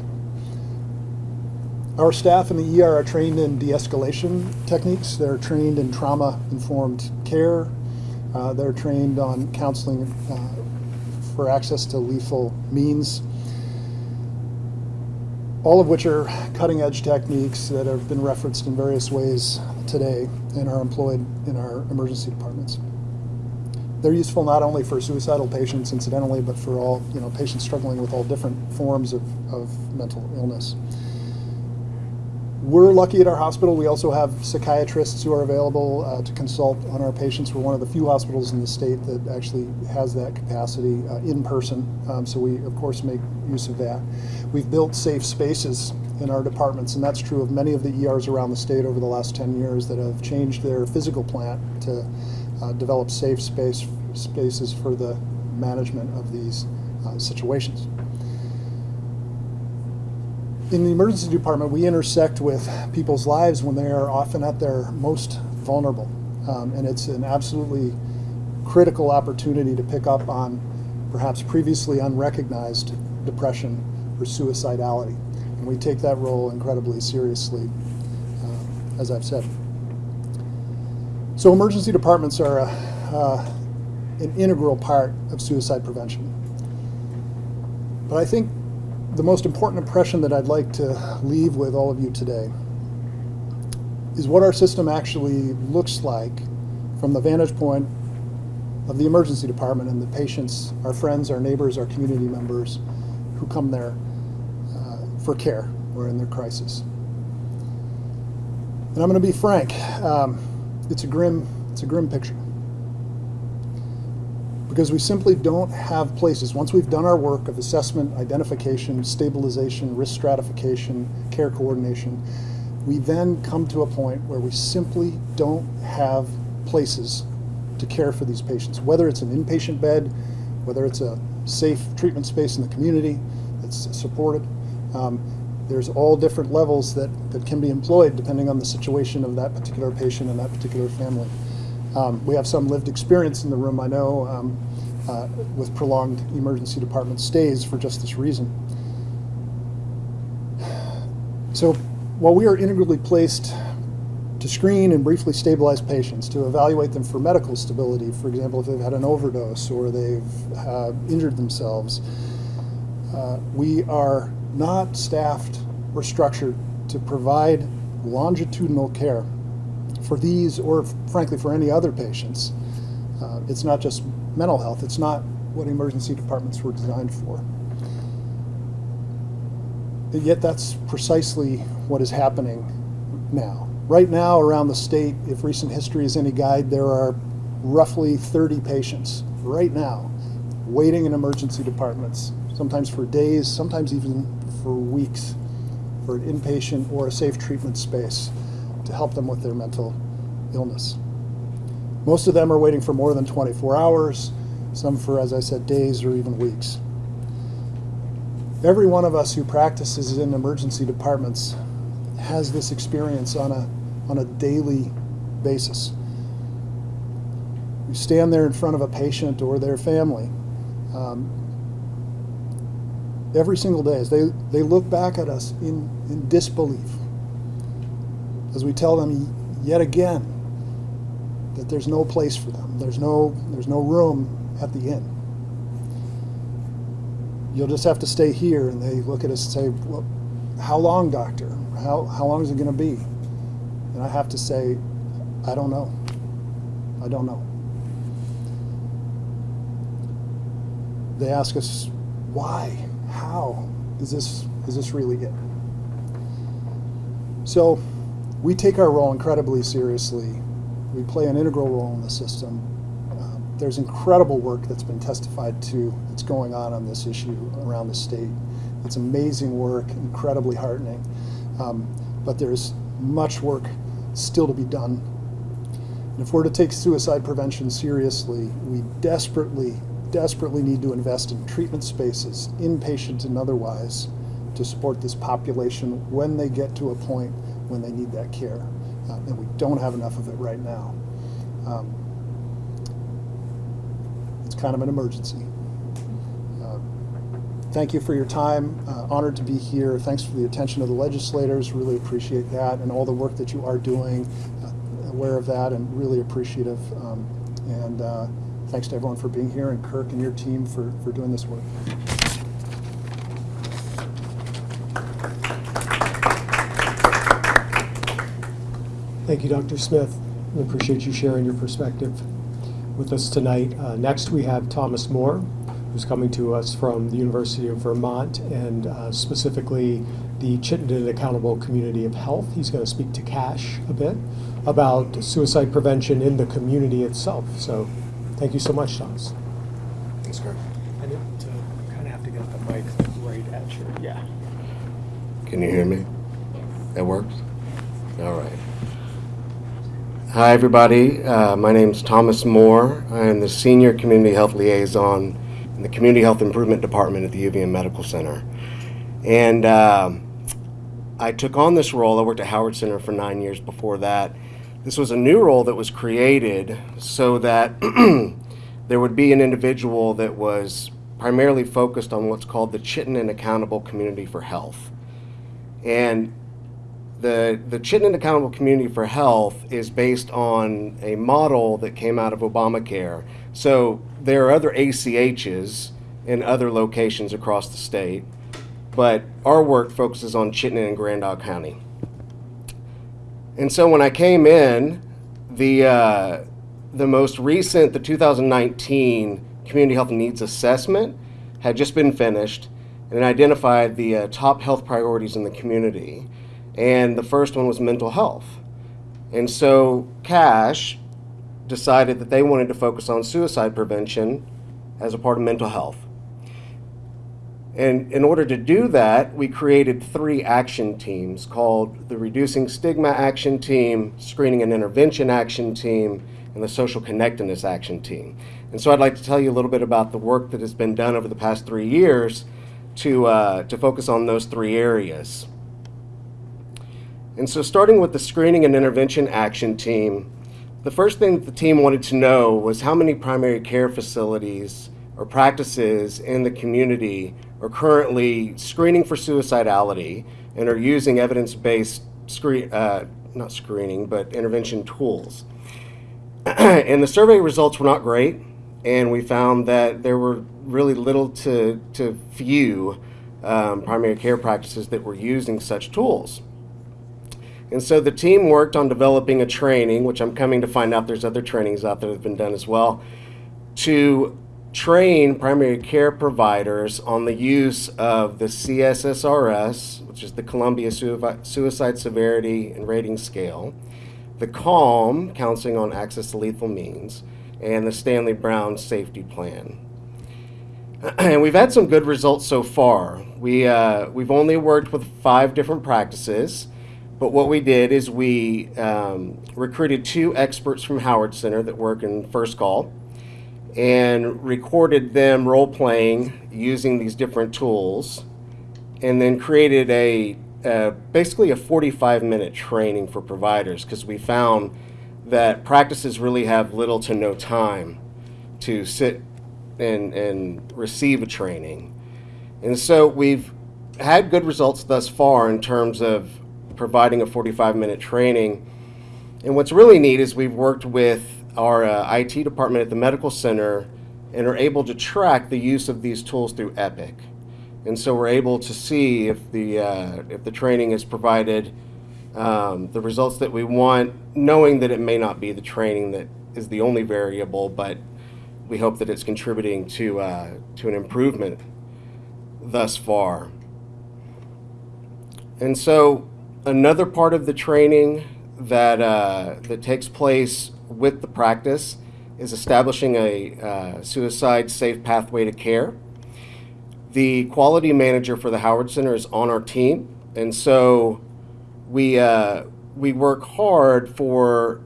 Our staff in the ER are trained in de-escalation techniques. They're trained in trauma-informed care, uh, they're trained on counseling uh, for access to lethal means, all of which are cutting edge techniques that have been referenced in various ways today and are employed in our emergency departments. They're useful not only for suicidal patients, incidentally, but for all you know patients struggling with all different forms of, of mental illness. We're lucky at our hospital. We also have psychiatrists who are available uh, to consult on our patients. We're one of the few hospitals in the state that actually has that capacity uh, in person. Um, so we, of course, make use of that. We've built safe spaces in our departments, and that's true of many of the ERs around the state over the last 10 years that have changed their physical plant to uh, develop safe space spaces for the management of these uh, situations in the emergency department, we intersect with people's lives when they are often at their most vulnerable. Um, and it's an absolutely critical opportunity to pick up on perhaps previously unrecognized depression or suicidality. And we take that role incredibly seriously, uh, as I've said. So emergency departments are a, uh, an integral part of suicide prevention. But I think the most important impression that I'd like to leave with all of you today is what our system actually looks like from the vantage point of the emergency department and the patients, our friends, our neighbors, our community members who come there uh, for care or in their crisis. And I'm going to be frank, um, it's a grim, it's a grim picture because we simply don't have places. Once we've done our work of assessment, identification, stabilization, risk stratification, care coordination, we then come to a point where we simply don't have places to care for these patients, whether it's an inpatient bed, whether it's a safe treatment space in the community that's supported. Um, there's all different levels that, that can be employed depending on the situation of that particular patient and that particular family. Um, we have some lived experience in the room, I know, um, uh, with prolonged emergency department stays for just this reason. So while we are integrally placed to screen and briefly stabilize patients, to evaluate them for medical stability, for example, if they've had an overdose or they've uh, injured themselves, uh, we are not staffed or structured to provide longitudinal care for these or frankly for any other patients. Uh, it's not just mental health, it's not what emergency departments were designed for. Yet that's precisely what is happening now. Right now around the state, if recent history is any guide, there are roughly 30 patients right now waiting in emergency departments, sometimes for days, sometimes even for weeks, for an inpatient or a safe treatment space to help them with their mental illness. Most of them are waiting for more than 24 hours, some for, as I said, days or even weeks. Every one of us who practices in emergency departments has this experience on a, on a daily basis. We stand there in front of a patient or their family um, every single day as they, they look back at us in, in disbelief as we tell them yet again that there's no place for them. There's no, there's no room at the inn. You'll just have to stay here. And they look at us and say, well, how long, doctor? How, how long is it going to be? And I have to say, I don't know. I don't know. They ask us, why? How? Is this, is this really it? So we take our role incredibly seriously. We play an integral role in the system. Um, there's incredible work that's been testified to that's going on on this issue around the state. It's amazing work, incredibly heartening. Um, but there's much work still to be done. And if we're to take suicide prevention seriously, we desperately, desperately need to invest in treatment spaces, inpatient and otherwise, to support this population when they get to a point when they need that care. Uh, and we don't have enough of it right now. Um, it's kind of an emergency. Uh, thank you for your time. Uh, honored to be here. Thanks for the attention of the legislators. Really appreciate that and all the work that you are doing. Uh, aware of that and really appreciative. Um, and uh, thanks to everyone for being here and Kirk and your team for, for doing this work. Thank you, Dr. Smith. We appreciate you sharing your perspective with us tonight. Uh, next, we have Thomas Moore, who's coming to us from the University of Vermont and uh, specifically the Chittenden Accountable Community of Health. He's going to speak to CACH a bit about suicide prevention in the community itself. So, thank you so much, Thomas. Thanks, Kirk. I need to kind of have to get the mic right at you. Yeah. Can you hear me? That works? All right. Hi, everybody. Uh, my name is Thomas Moore. I am the Senior Community Health Liaison in the Community Health Improvement Department at the UVM Medical Center. And um I took on this role. I worked at Howard Center for nine years before that. This was a new role that was created so that [CLEARS THROAT] there would be an individual that was primarily focused on what's called the Chittenden Accountable Community for Health. And the, the Chittenden Accountable Community for Health is based on a model that came out of Obamacare. So there are other ACHs in other locations across the state, but our work focuses on Chittenden and Grand Isle County. And so when I came in, the, uh, the most recent, the 2019 Community Health Needs Assessment had just been finished and identified the uh, top health priorities in the community. And the first one was mental health. And so CACH decided that they wanted to focus on suicide prevention as a part of mental health. And in order to do that, we created three action teams called the Reducing Stigma Action Team, Screening and Intervention Action Team, and the Social Connectedness Action Team. And so I'd like to tell you a little bit about the work that has been done over the past three years to, uh, to focus on those three areas. And so starting with the Screening and Intervention Action Team, the first thing that the team wanted to know was how many primary care facilities or practices in the community are currently screening for suicidality and are using evidence-based screen, uh, not screening, but intervention tools. [CLEARS THROAT] and the survey results were not great, and we found that there were really little to, to few um, primary care practices that were using such tools. And so the team worked on developing a training, which I'm coming to find out there's other trainings out there that have been done as well, to train primary care providers on the use of the CSSRS, which is the Columbia Suicide Severity and Rating Scale, the CALM, Counseling on Access to Lethal Means, and the Stanley Brown Safety Plan. [CLEARS THROAT] and we've had some good results so far. We, uh, we've only worked with five different practices. But what we did is we um, recruited two experts from Howard Center that work in First Call and recorded them role playing using these different tools and then created a uh, basically a 45 minute training for providers because we found that practices really have little to no time to sit and, and receive a training. And so we've had good results thus far in terms of providing a 45 minute training. And what's really neat is we've worked with our uh, IT department at the medical center and are able to track the use of these tools through Epic. And so we're able to see if the, uh, if the training is provided um, the results that we want, knowing that it may not be the training that is the only variable, but we hope that it's contributing to, uh, to an improvement thus far. And so another part of the training that uh, that takes place with the practice is establishing a uh, suicide safe pathway to care. The quality manager for the Howard Center is on our team, and so we uh, we work hard for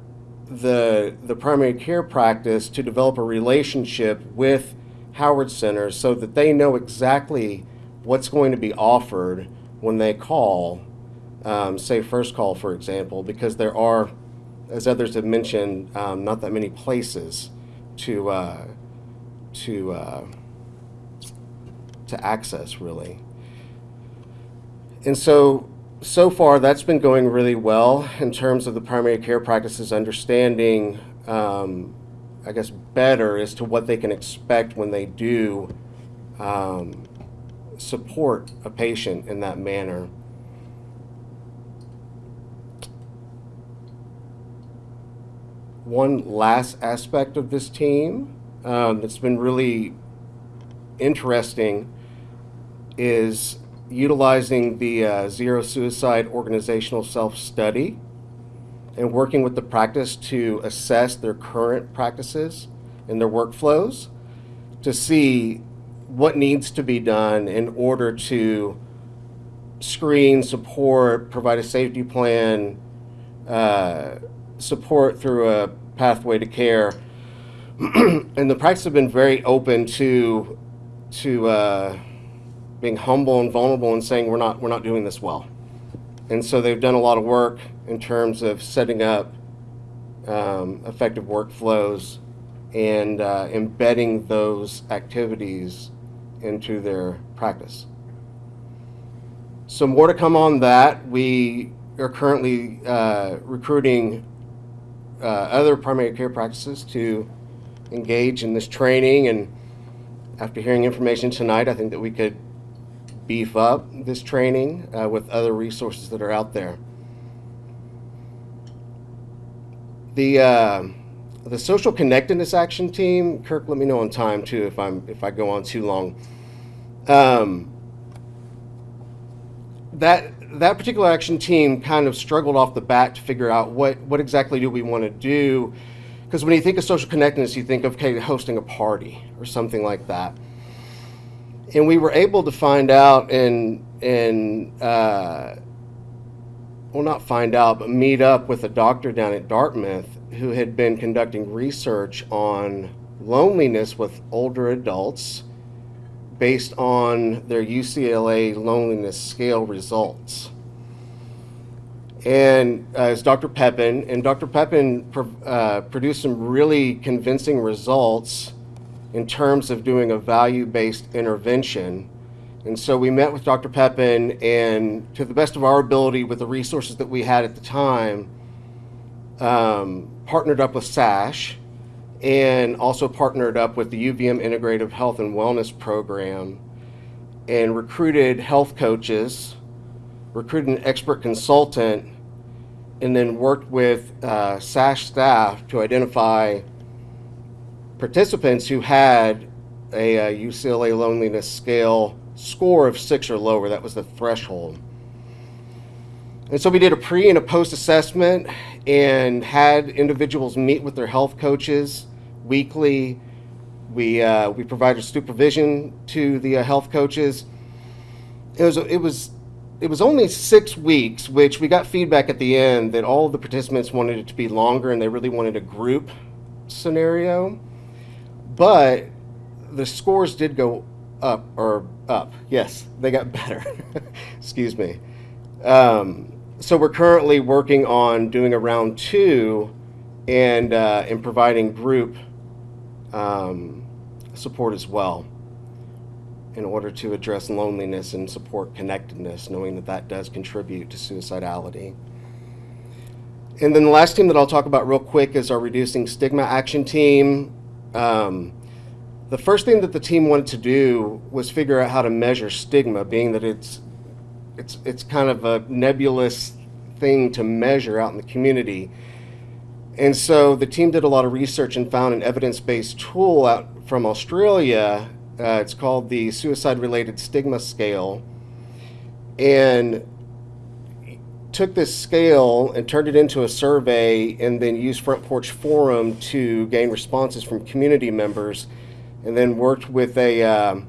the the primary care practice to develop a relationship with Howard Center so that they know exactly what's going to be offered when they call, um, say First Call, for example, because there are, as others have mentioned, um, not that many places to uh, to uh, to access really. And so so far that's been going really well in terms of the primary care practices understanding um, I guess better as to what they can expect when they do um, support a patient in that manner. One last aspect of this team um, that's been really interesting is utilizing the uh, Zero Suicide Organizational Self Study and working with the practice to assess their current practices and their workflows to see what needs to be done in order to screen, support, provide a safety plan, uh, support through a pathway to care. [CLEARS THROAT] and the practice have been very open to to uh, being humble and vulnerable and saying we're not we're not doing this well. And so they've done a lot of work in terms of setting up um, effective workflows and uh, embedding those activities into their practice. So more to come on that. We are currently uh, recruiting uh, other primary care practices to engage in this training and after hearing information tonight, I think that we could beef up this training uh, with other resources that are out there. The uh, the social connectedness action team, Kirk, let me know on time too if I'm if I go on too long. Um, that that particular action team kind of struggled off the bat to figure out what what exactly do we want to do, because when you think of social connectedness, you think of okay, hosting a party or something like that. And we were able to find out and and uh, well, not find out, but meet up with a doctor down at Dartmouth who had been conducting research on loneliness with older adults based on their UCLA loneliness scale results. And uh, it's Dr. Pepin, and Dr. Pepin uh, produced some really convincing results in terms of doing a value based intervention and so we met with Dr. Pepin, and to the best of our ability, with the resources that we had at the time, um, partnered up with SASH and also partnered up with the UVM Integrative Health and Wellness Program and recruited health coaches, recruited an expert consultant, and then worked with uh, SASH staff to identify participants who had a, a UCLA loneliness scale score of six or lower. That was the threshold. And so we did a pre and a post assessment and had individuals meet with their health coaches weekly. We, uh, we provided supervision to the uh, health coaches. It was, it, was, it was only six weeks, which we got feedback at the end that all the participants wanted it to be longer and they really wanted a group scenario. But the scores did go up or up. Yes, they got better. [LAUGHS] Excuse me. Um, so we're currently working on doing a round two and uh, and providing group um, support as well in order to address loneliness and support connectedness, knowing that that does contribute to suicidality. And then the last team that I'll talk about real quick is our Reducing Stigma Action Team. Um, the first thing that the team wanted to do was figure out how to measure stigma, being that it's it's it's kind of a nebulous thing to measure out in the community. And so the team did a lot of research and found an evidence-based tool out from Australia. Uh, it's called the Suicide-Related Stigma Scale, and took this scale and turned it into a survey and then used Front Porch Forum to gain responses from community members and then worked with a, um,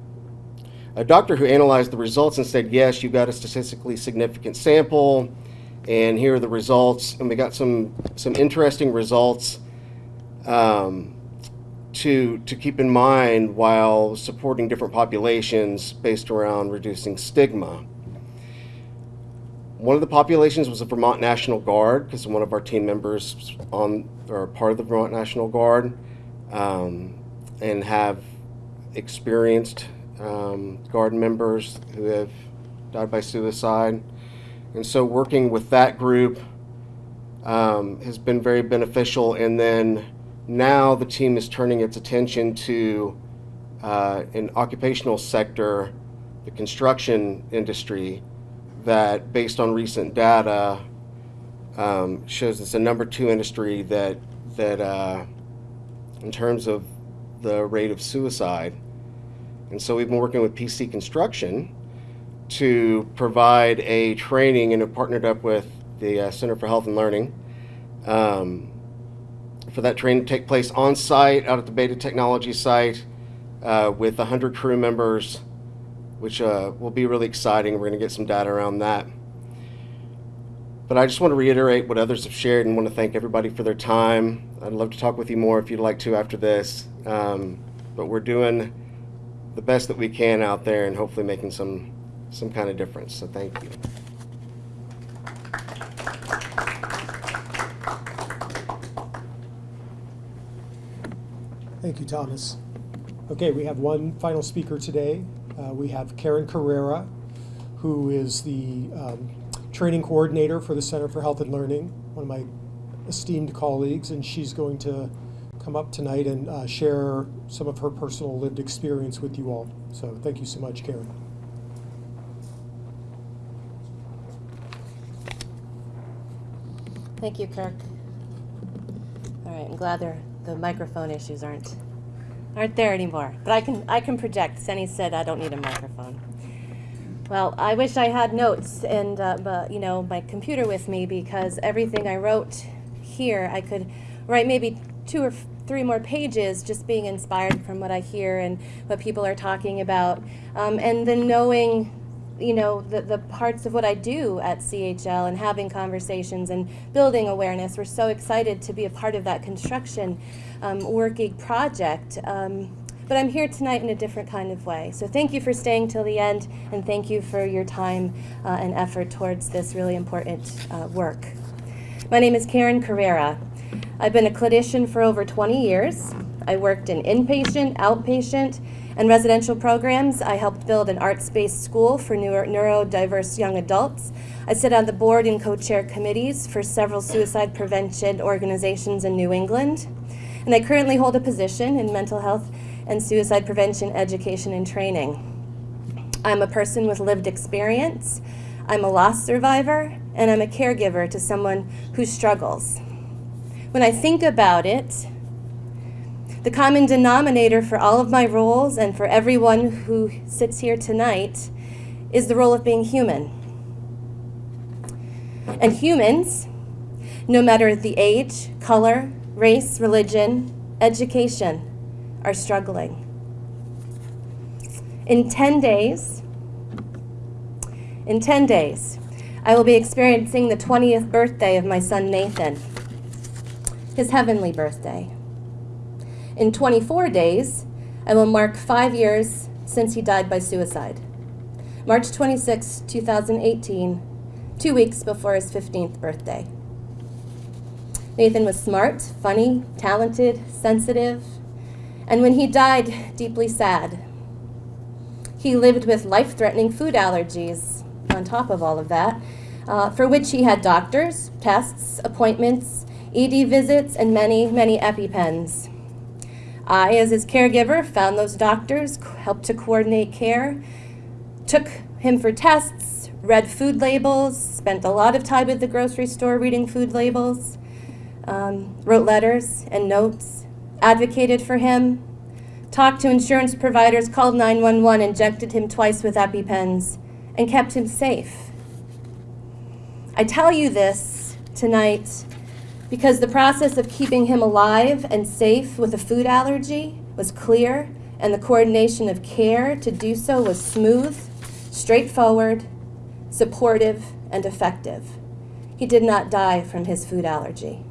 a doctor who analyzed the results and said, yes, you've got a statistically significant sample and here are the results. And we got some, some interesting results um, to, to keep in mind while supporting different populations based around reducing stigma. One of the populations was the Vermont National Guard because one of our team members on are part of the Vermont National Guard um, and have experienced um, Guard members who have died by suicide. And so working with that group um, has been very beneficial. And then now the team is turning its attention to uh, an occupational sector, the construction industry, that based on recent data um, shows it's a number two industry that that uh, in terms of the rate of suicide. And so we've been working with PC Construction to provide a training and have partnered up with the uh, Center for Health and Learning um, for that training to take place on site out at the Beta Technology site uh, with 100 crew members which uh, will be really exciting. We're going to get some data around that. But I just want to reiterate what others have shared and want to thank everybody for their time. I'd love to talk with you more if you'd like to after this. Um, but we're doing the best that we can out there and hopefully making some, some kind of difference. So thank you. Thank you, Thomas. Okay, we have one final speaker today. Uh, we have Karen Carrera, who is the um, training coordinator for the Center for Health and Learning, one of my esteemed colleagues, and she's going to come up tonight and uh, share some of her personal lived experience with you all. So thank you so much, Karen. Thank you, Kirk. All right, I'm glad the microphone issues aren't aren't there anymore. But I can I can project. Senny said I don't need a microphone. Well, I wish I had notes and uh, but you know my computer with me because everything I wrote here I could write maybe two or three more pages just being inspired from what I hear and what people are talking about, um, and then knowing you know, the, the parts of what I do at CHL and having conversations and building awareness. We're so excited to be a part of that construction um, working project. Um, but I'm here tonight in a different kind of way. So thank you for staying till the end, and thank you for your time uh, and effort towards this really important uh, work. My name is Karen Carrera. I've been a clinician for over 20 years. I worked in inpatient, outpatient, and residential programs. I helped build an arts-based school for neurodiverse young adults. I sit on the board and co-chair committees for several suicide prevention organizations in New England. And I currently hold a position in mental health and suicide prevention education and training. I'm a person with lived experience. I'm a loss survivor, and I'm a caregiver to someone who struggles. When I think about it, the common denominator for all of my roles and for everyone who sits here tonight is the role of being human. And humans, no matter the age, color, race, religion, education, are struggling. In 10 days, in 10 days, I will be experiencing the 20th birthday of my son Nathan, his heavenly birthday. In 24 days, I will mark five years since he died by suicide. March 26, 2018, two weeks before his 15th birthday. Nathan was smart, funny, talented, sensitive, and when he died, deeply sad. He lived with life-threatening food allergies on top of all of that, uh, for which he had doctors, tests, appointments, ED visits, and many, many EpiPens. I, as his caregiver, found those doctors, helped to coordinate care, took him for tests, read food labels, spent a lot of time at the grocery store reading food labels, um, wrote letters and notes, advocated for him, talked to insurance providers, called 911, injected him twice with EpiPens, and kept him safe. I tell you this tonight because the process of keeping him alive and safe with a food allergy was clear, and the coordination of care to do so was smooth, straightforward, supportive, and effective. He did not die from his food allergy.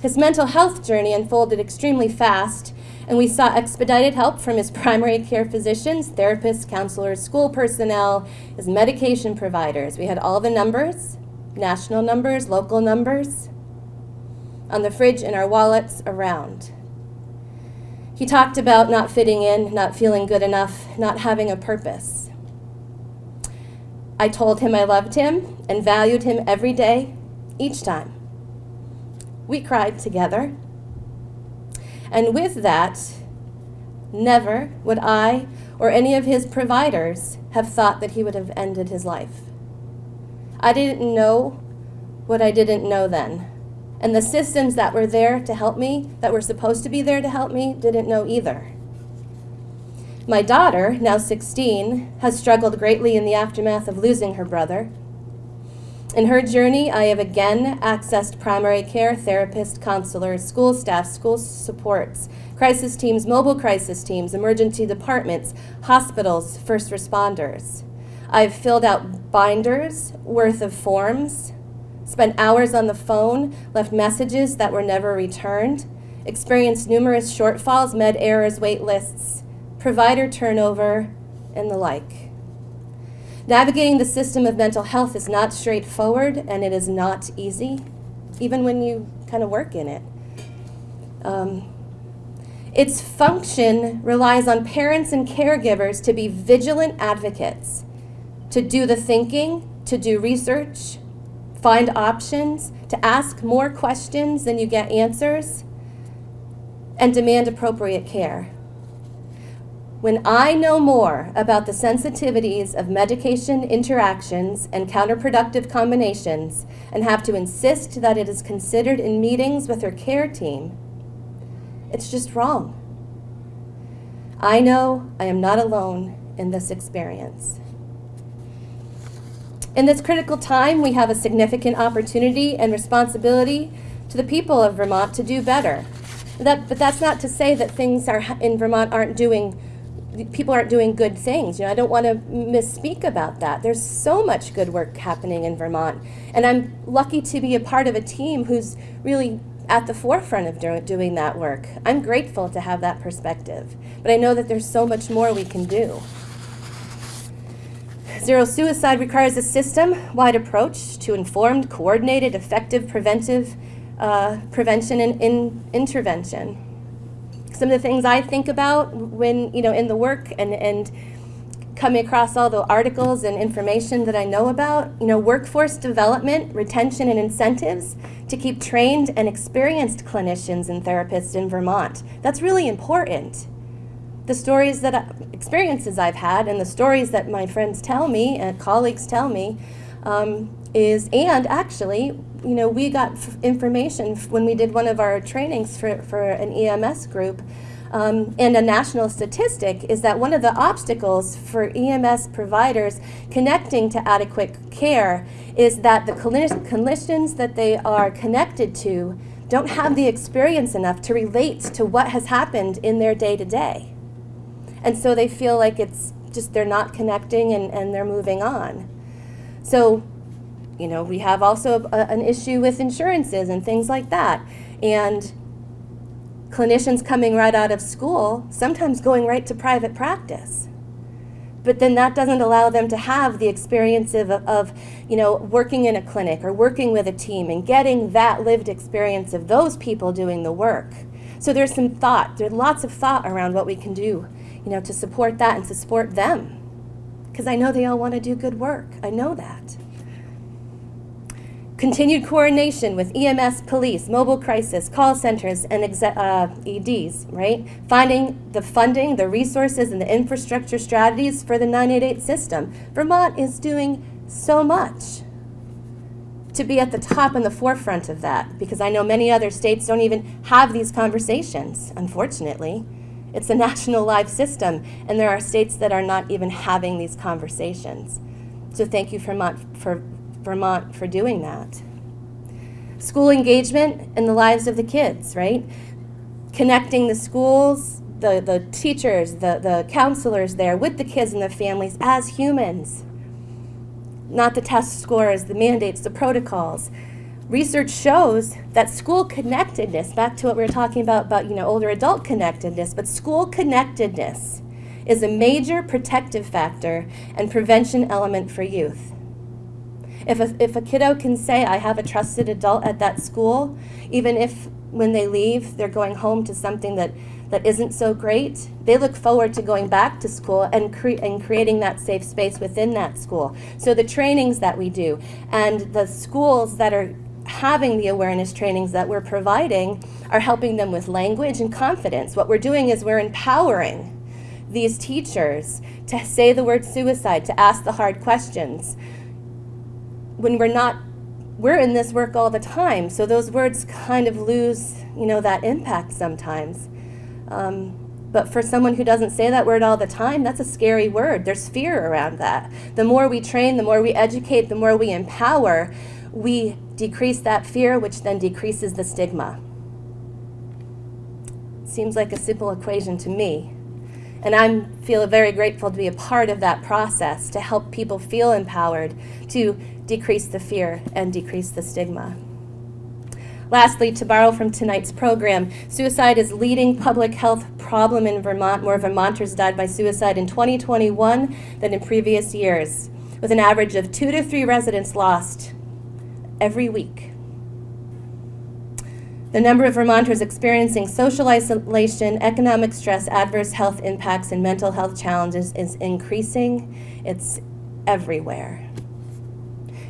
His mental health journey unfolded extremely fast, and we sought expedited help from his [LAUGHS] primary care physicians, therapists, counselors, school personnel, his medication providers. We had all the numbers national numbers, local numbers on the fridge in our wallets around. He talked about not fitting in, not feeling good enough, not having a purpose. I told him I loved him and valued him every day, each time. We cried together. And with that, never would I or any of his providers have thought that he would have ended his life. I didn't know what I didn't know then. And the systems that were there to help me, that were supposed to be there to help me, didn't know either. My daughter, now 16, has struggled greatly in the aftermath of losing her brother. In her journey, I have again accessed primary care, therapist, counselors, school staff, school supports, crisis teams, mobile crisis teams, emergency departments, hospitals, first responders. I've filled out binders worth of forms, spent hours on the phone, left messages that were never returned, experienced numerous shortfalls, med errors, wait lists, provider turnover, and the like. Navigating the system of mental health is not straightforward and it is not easy, even when you kind of work in it. Um, its function relies on parents and caregivers to be vigilant advocates, to do the thinking, to do research, find options, to ask more questions than you get answers, and demand appropriate care. When I know more about the sensitivities of medication interactions and counterproductive combinations and have to insist that it is considered in meetings with her care team, it's just wrong. I know I am not alone in this experience. In this critical time, we have a significant opportunity and responsibility to the people of Vermont to do better. That, but that's not to say that things are, in Vermont aren't doing people aren't doing good things. You know, I don't want to misspeak about that. There's so much good work happening in Vermont, and I'm lucky to be a part of a team who's really at the forefront of do doing that work. I'm grateful to have that perspective, but I know that there's so much more we can do. Zero suicide requires a system-wide approach to informed, coordinated, effective preventive uh, prevention and in intervention some of the things I think about when, you know, in the work and, and coming across all the articles and information that I know about, you know, workforce development, retention and incentives to keep trained and experienced clinicians and therapists in Vermont. That's really important. The stories that, experiences I've had and the stories that my friends tell me and colleagues tell me um, is, and actually, you know, we got information when we did one of our trainings for, for an EMS group. Um, and a national statistic is that one of the obstacles for EMS providers connecting to adequate care is that the clinicians that they are connected to don't have the experience enough to relate to what has happened in their day to day. And so they feel like it's just they're not connecting and, and they're moving on. So you know, we have also a, an issue with insurances and things like that. And clinicians coming right out of school, sometimes going right to private practice. But then that doesn't allow them to have the experience of, of, you know, working in a clinic or working with a team and getting that lived experience of those people doing the work. So there's some thought, there's lots of thought around what we can do, you know, to support that and to support them. Because I know they all want to do good work. I know that. Continued coordination with EMS, police, mobile crisis, call centers, and uh, EDs, right? Finding the funding, the resources, and the infrastructure strategies for the 988 system. Vermont is doing so much to be at the top and the forefront of that because I know many other states don't even have these conversations, unfortunately. It's a national live system, and there are states that are not even having these conversations. So thank you, Vermont, for Vermont for doing that. School engagement in the lives of the kids, right? Connecting the schools, the, the teachers, the, the counselors there with the kids and the families as humans. Not the test scores, the mandates, the protocols. Research shows that school connectedness, back to what we were talking about, about you know, older adult connectedness, but school connectedness is a major protective factor and prevention element for youth. If a, if a kiddo can say, I have a trusted adult at that school, even if when they leave, they're going home to something that, that isn't so great, they look forward to going back to school and, cre- and creating that safe space within that school. So the trainings that we do and the schools that are having the awareness trainings that we're providing are helping them with language and confidence. What we're doing is we're empowering these teachers to say the word suicide, to ask the hard questions. When we're not, we're in this work all the time, so those words kind of lose, you know, that impact sometimes. Um, but for someone who doesn't say that word all the time, that's a scary word. There's fear around that. The more we train, the more we educate, the more we empower, we decrease that fear, which then decreases the stigma. Seems like a simple equation to me. And I feel very grateful to be a part of that process to help people feel empowered to decrease the fear and decrease the stigma. Lastly, to borrow from tonight's program, suicide is leading public health problem in Vermont. More Vermonters died by suicide in 2021 than in previous years, with an average of two to three residents lost every week. The number of Vermonters experiencing social isolation, economic stress, adverse health impacts, and mental health challenges is increasing. It's everywhere.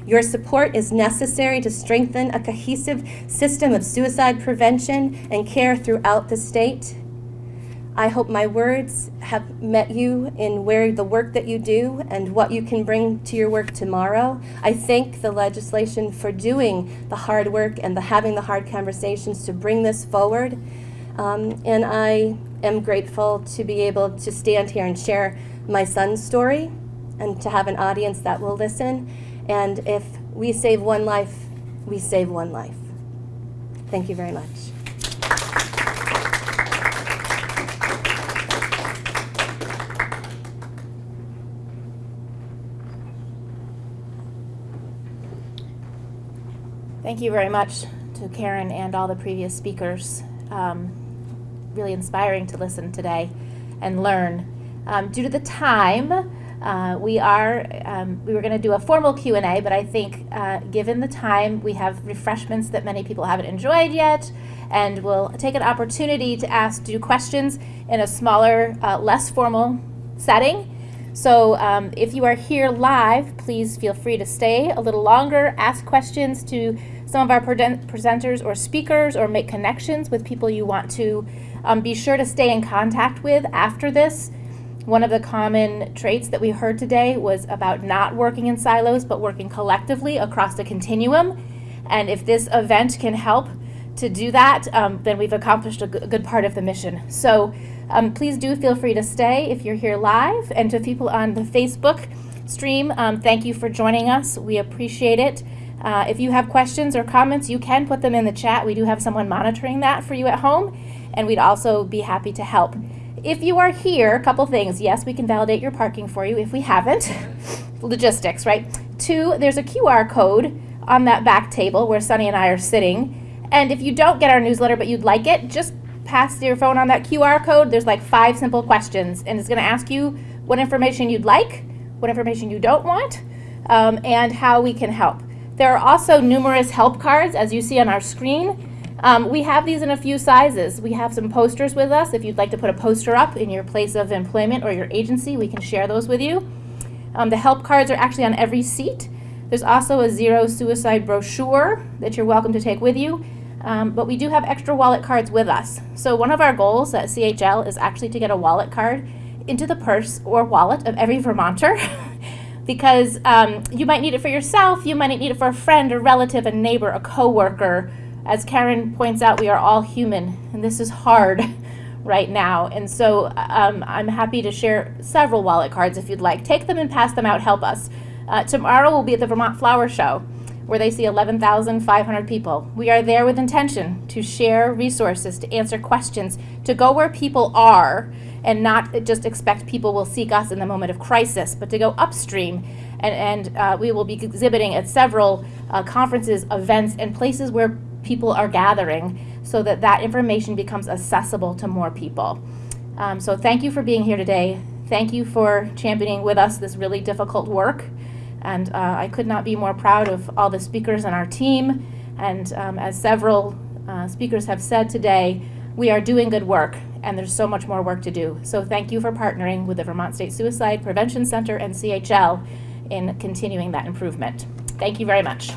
Your support is necessary to strengthen a cohesive system of suicide prevention and care throughout the state. I hope my words have met you in where the work that you do and what you can bring to your work tomorrow. I thank the legislation for doing the hard work and the having the hard conversations to bring this forward. Um, and I am grateful to be able to stand here and share my son's story and to have an audience that will listen. And if we save one life, we save one life. Thank you very much. Thank you very much to Karen and all the previous speakers. Um, really inspiring to listen today and learn. Um, due to the time, uh, we are um, we were going to do a formal Q&A, but I think uh, given the time, we have refreshments that many people haven't enjoyed yet, and we'll take an opportunity to ask do questions in a smaller, uh, less formal setting. So um, if you are here live, please feel free to stay a little longer, ask questions to some of our presenters or speakers, or make connections with people you want to um, be sure to stay in contact with after this. One of the common traits that we heard today was about not working in silos, but working collectively across the continuum. And if this event can help to do that, um, then we've accomplished a good part of the mission. So um, please do feel free to stay if you're here live. And to people on the Facebook stream, um, thank you for joining us. We appreciate it. Uh, if you have questions or comments, you can put them in the chat. We do have someone monitoring that for you at home, and we'd also be happy to help. If you are here, a couple things. Yes, we can validate your parking for you if we haven't. [LAUGHS] Logistics, right? Two, there's a QR code on that back table where Sunny and I are sitting. And if you don't get our newsletter but you'd like it, just pass your phone on that QR code. There's like five simple questions, and it's going to ask you what information you'd like, what information you don't want, um, and how we can help. There are also numerous help cards, as you see on our screen. Um, we have these in a few sizes. We have some posters with us. If you'd like to put a poster up in your place of employment or your agency, we can share those with you. Um, the help cards are actually on every seat. There's also a zero suicide brochure that you're welcome to take with you. Um, but we do have extra wallet cards with us. So one of our goals at CHL is actually to get a wallet card into the purse or wallet of every Vermonter. [LAUGHS] because um, you might need it for yourself, you might need it for a friend, a relative, a neighbor, a coworker. As Karen points out, we are all human, and this is hard [LAUGHS] right now. And so um, I'm happy to share several wallet cards if you'd like. Take them and pass them out, help us. Uh, tomorrow we'll be at the Vermont Flower Show, where they see 11,500 people. We are there with intention to share resources, to answer questions, to go where people are, and not just expect people will seek us in the moment of crisis, but to go upstream. And, and uh, we will be exhibiting at several uh, conferences, events, and places where people are gathering so that that information becomes accessible to more people. Um, so thank you for being here today. Thank you for championing with us this really difficult work. And uh, I could not be more proud of all the speakers on our team. And um, as several uh, speakers have said today, we are doing good work and there's so much more work to do. So thank you for partnering with the Vermont State Suicide Prevention Center and CHL in continuing that improvement. Thank you very much.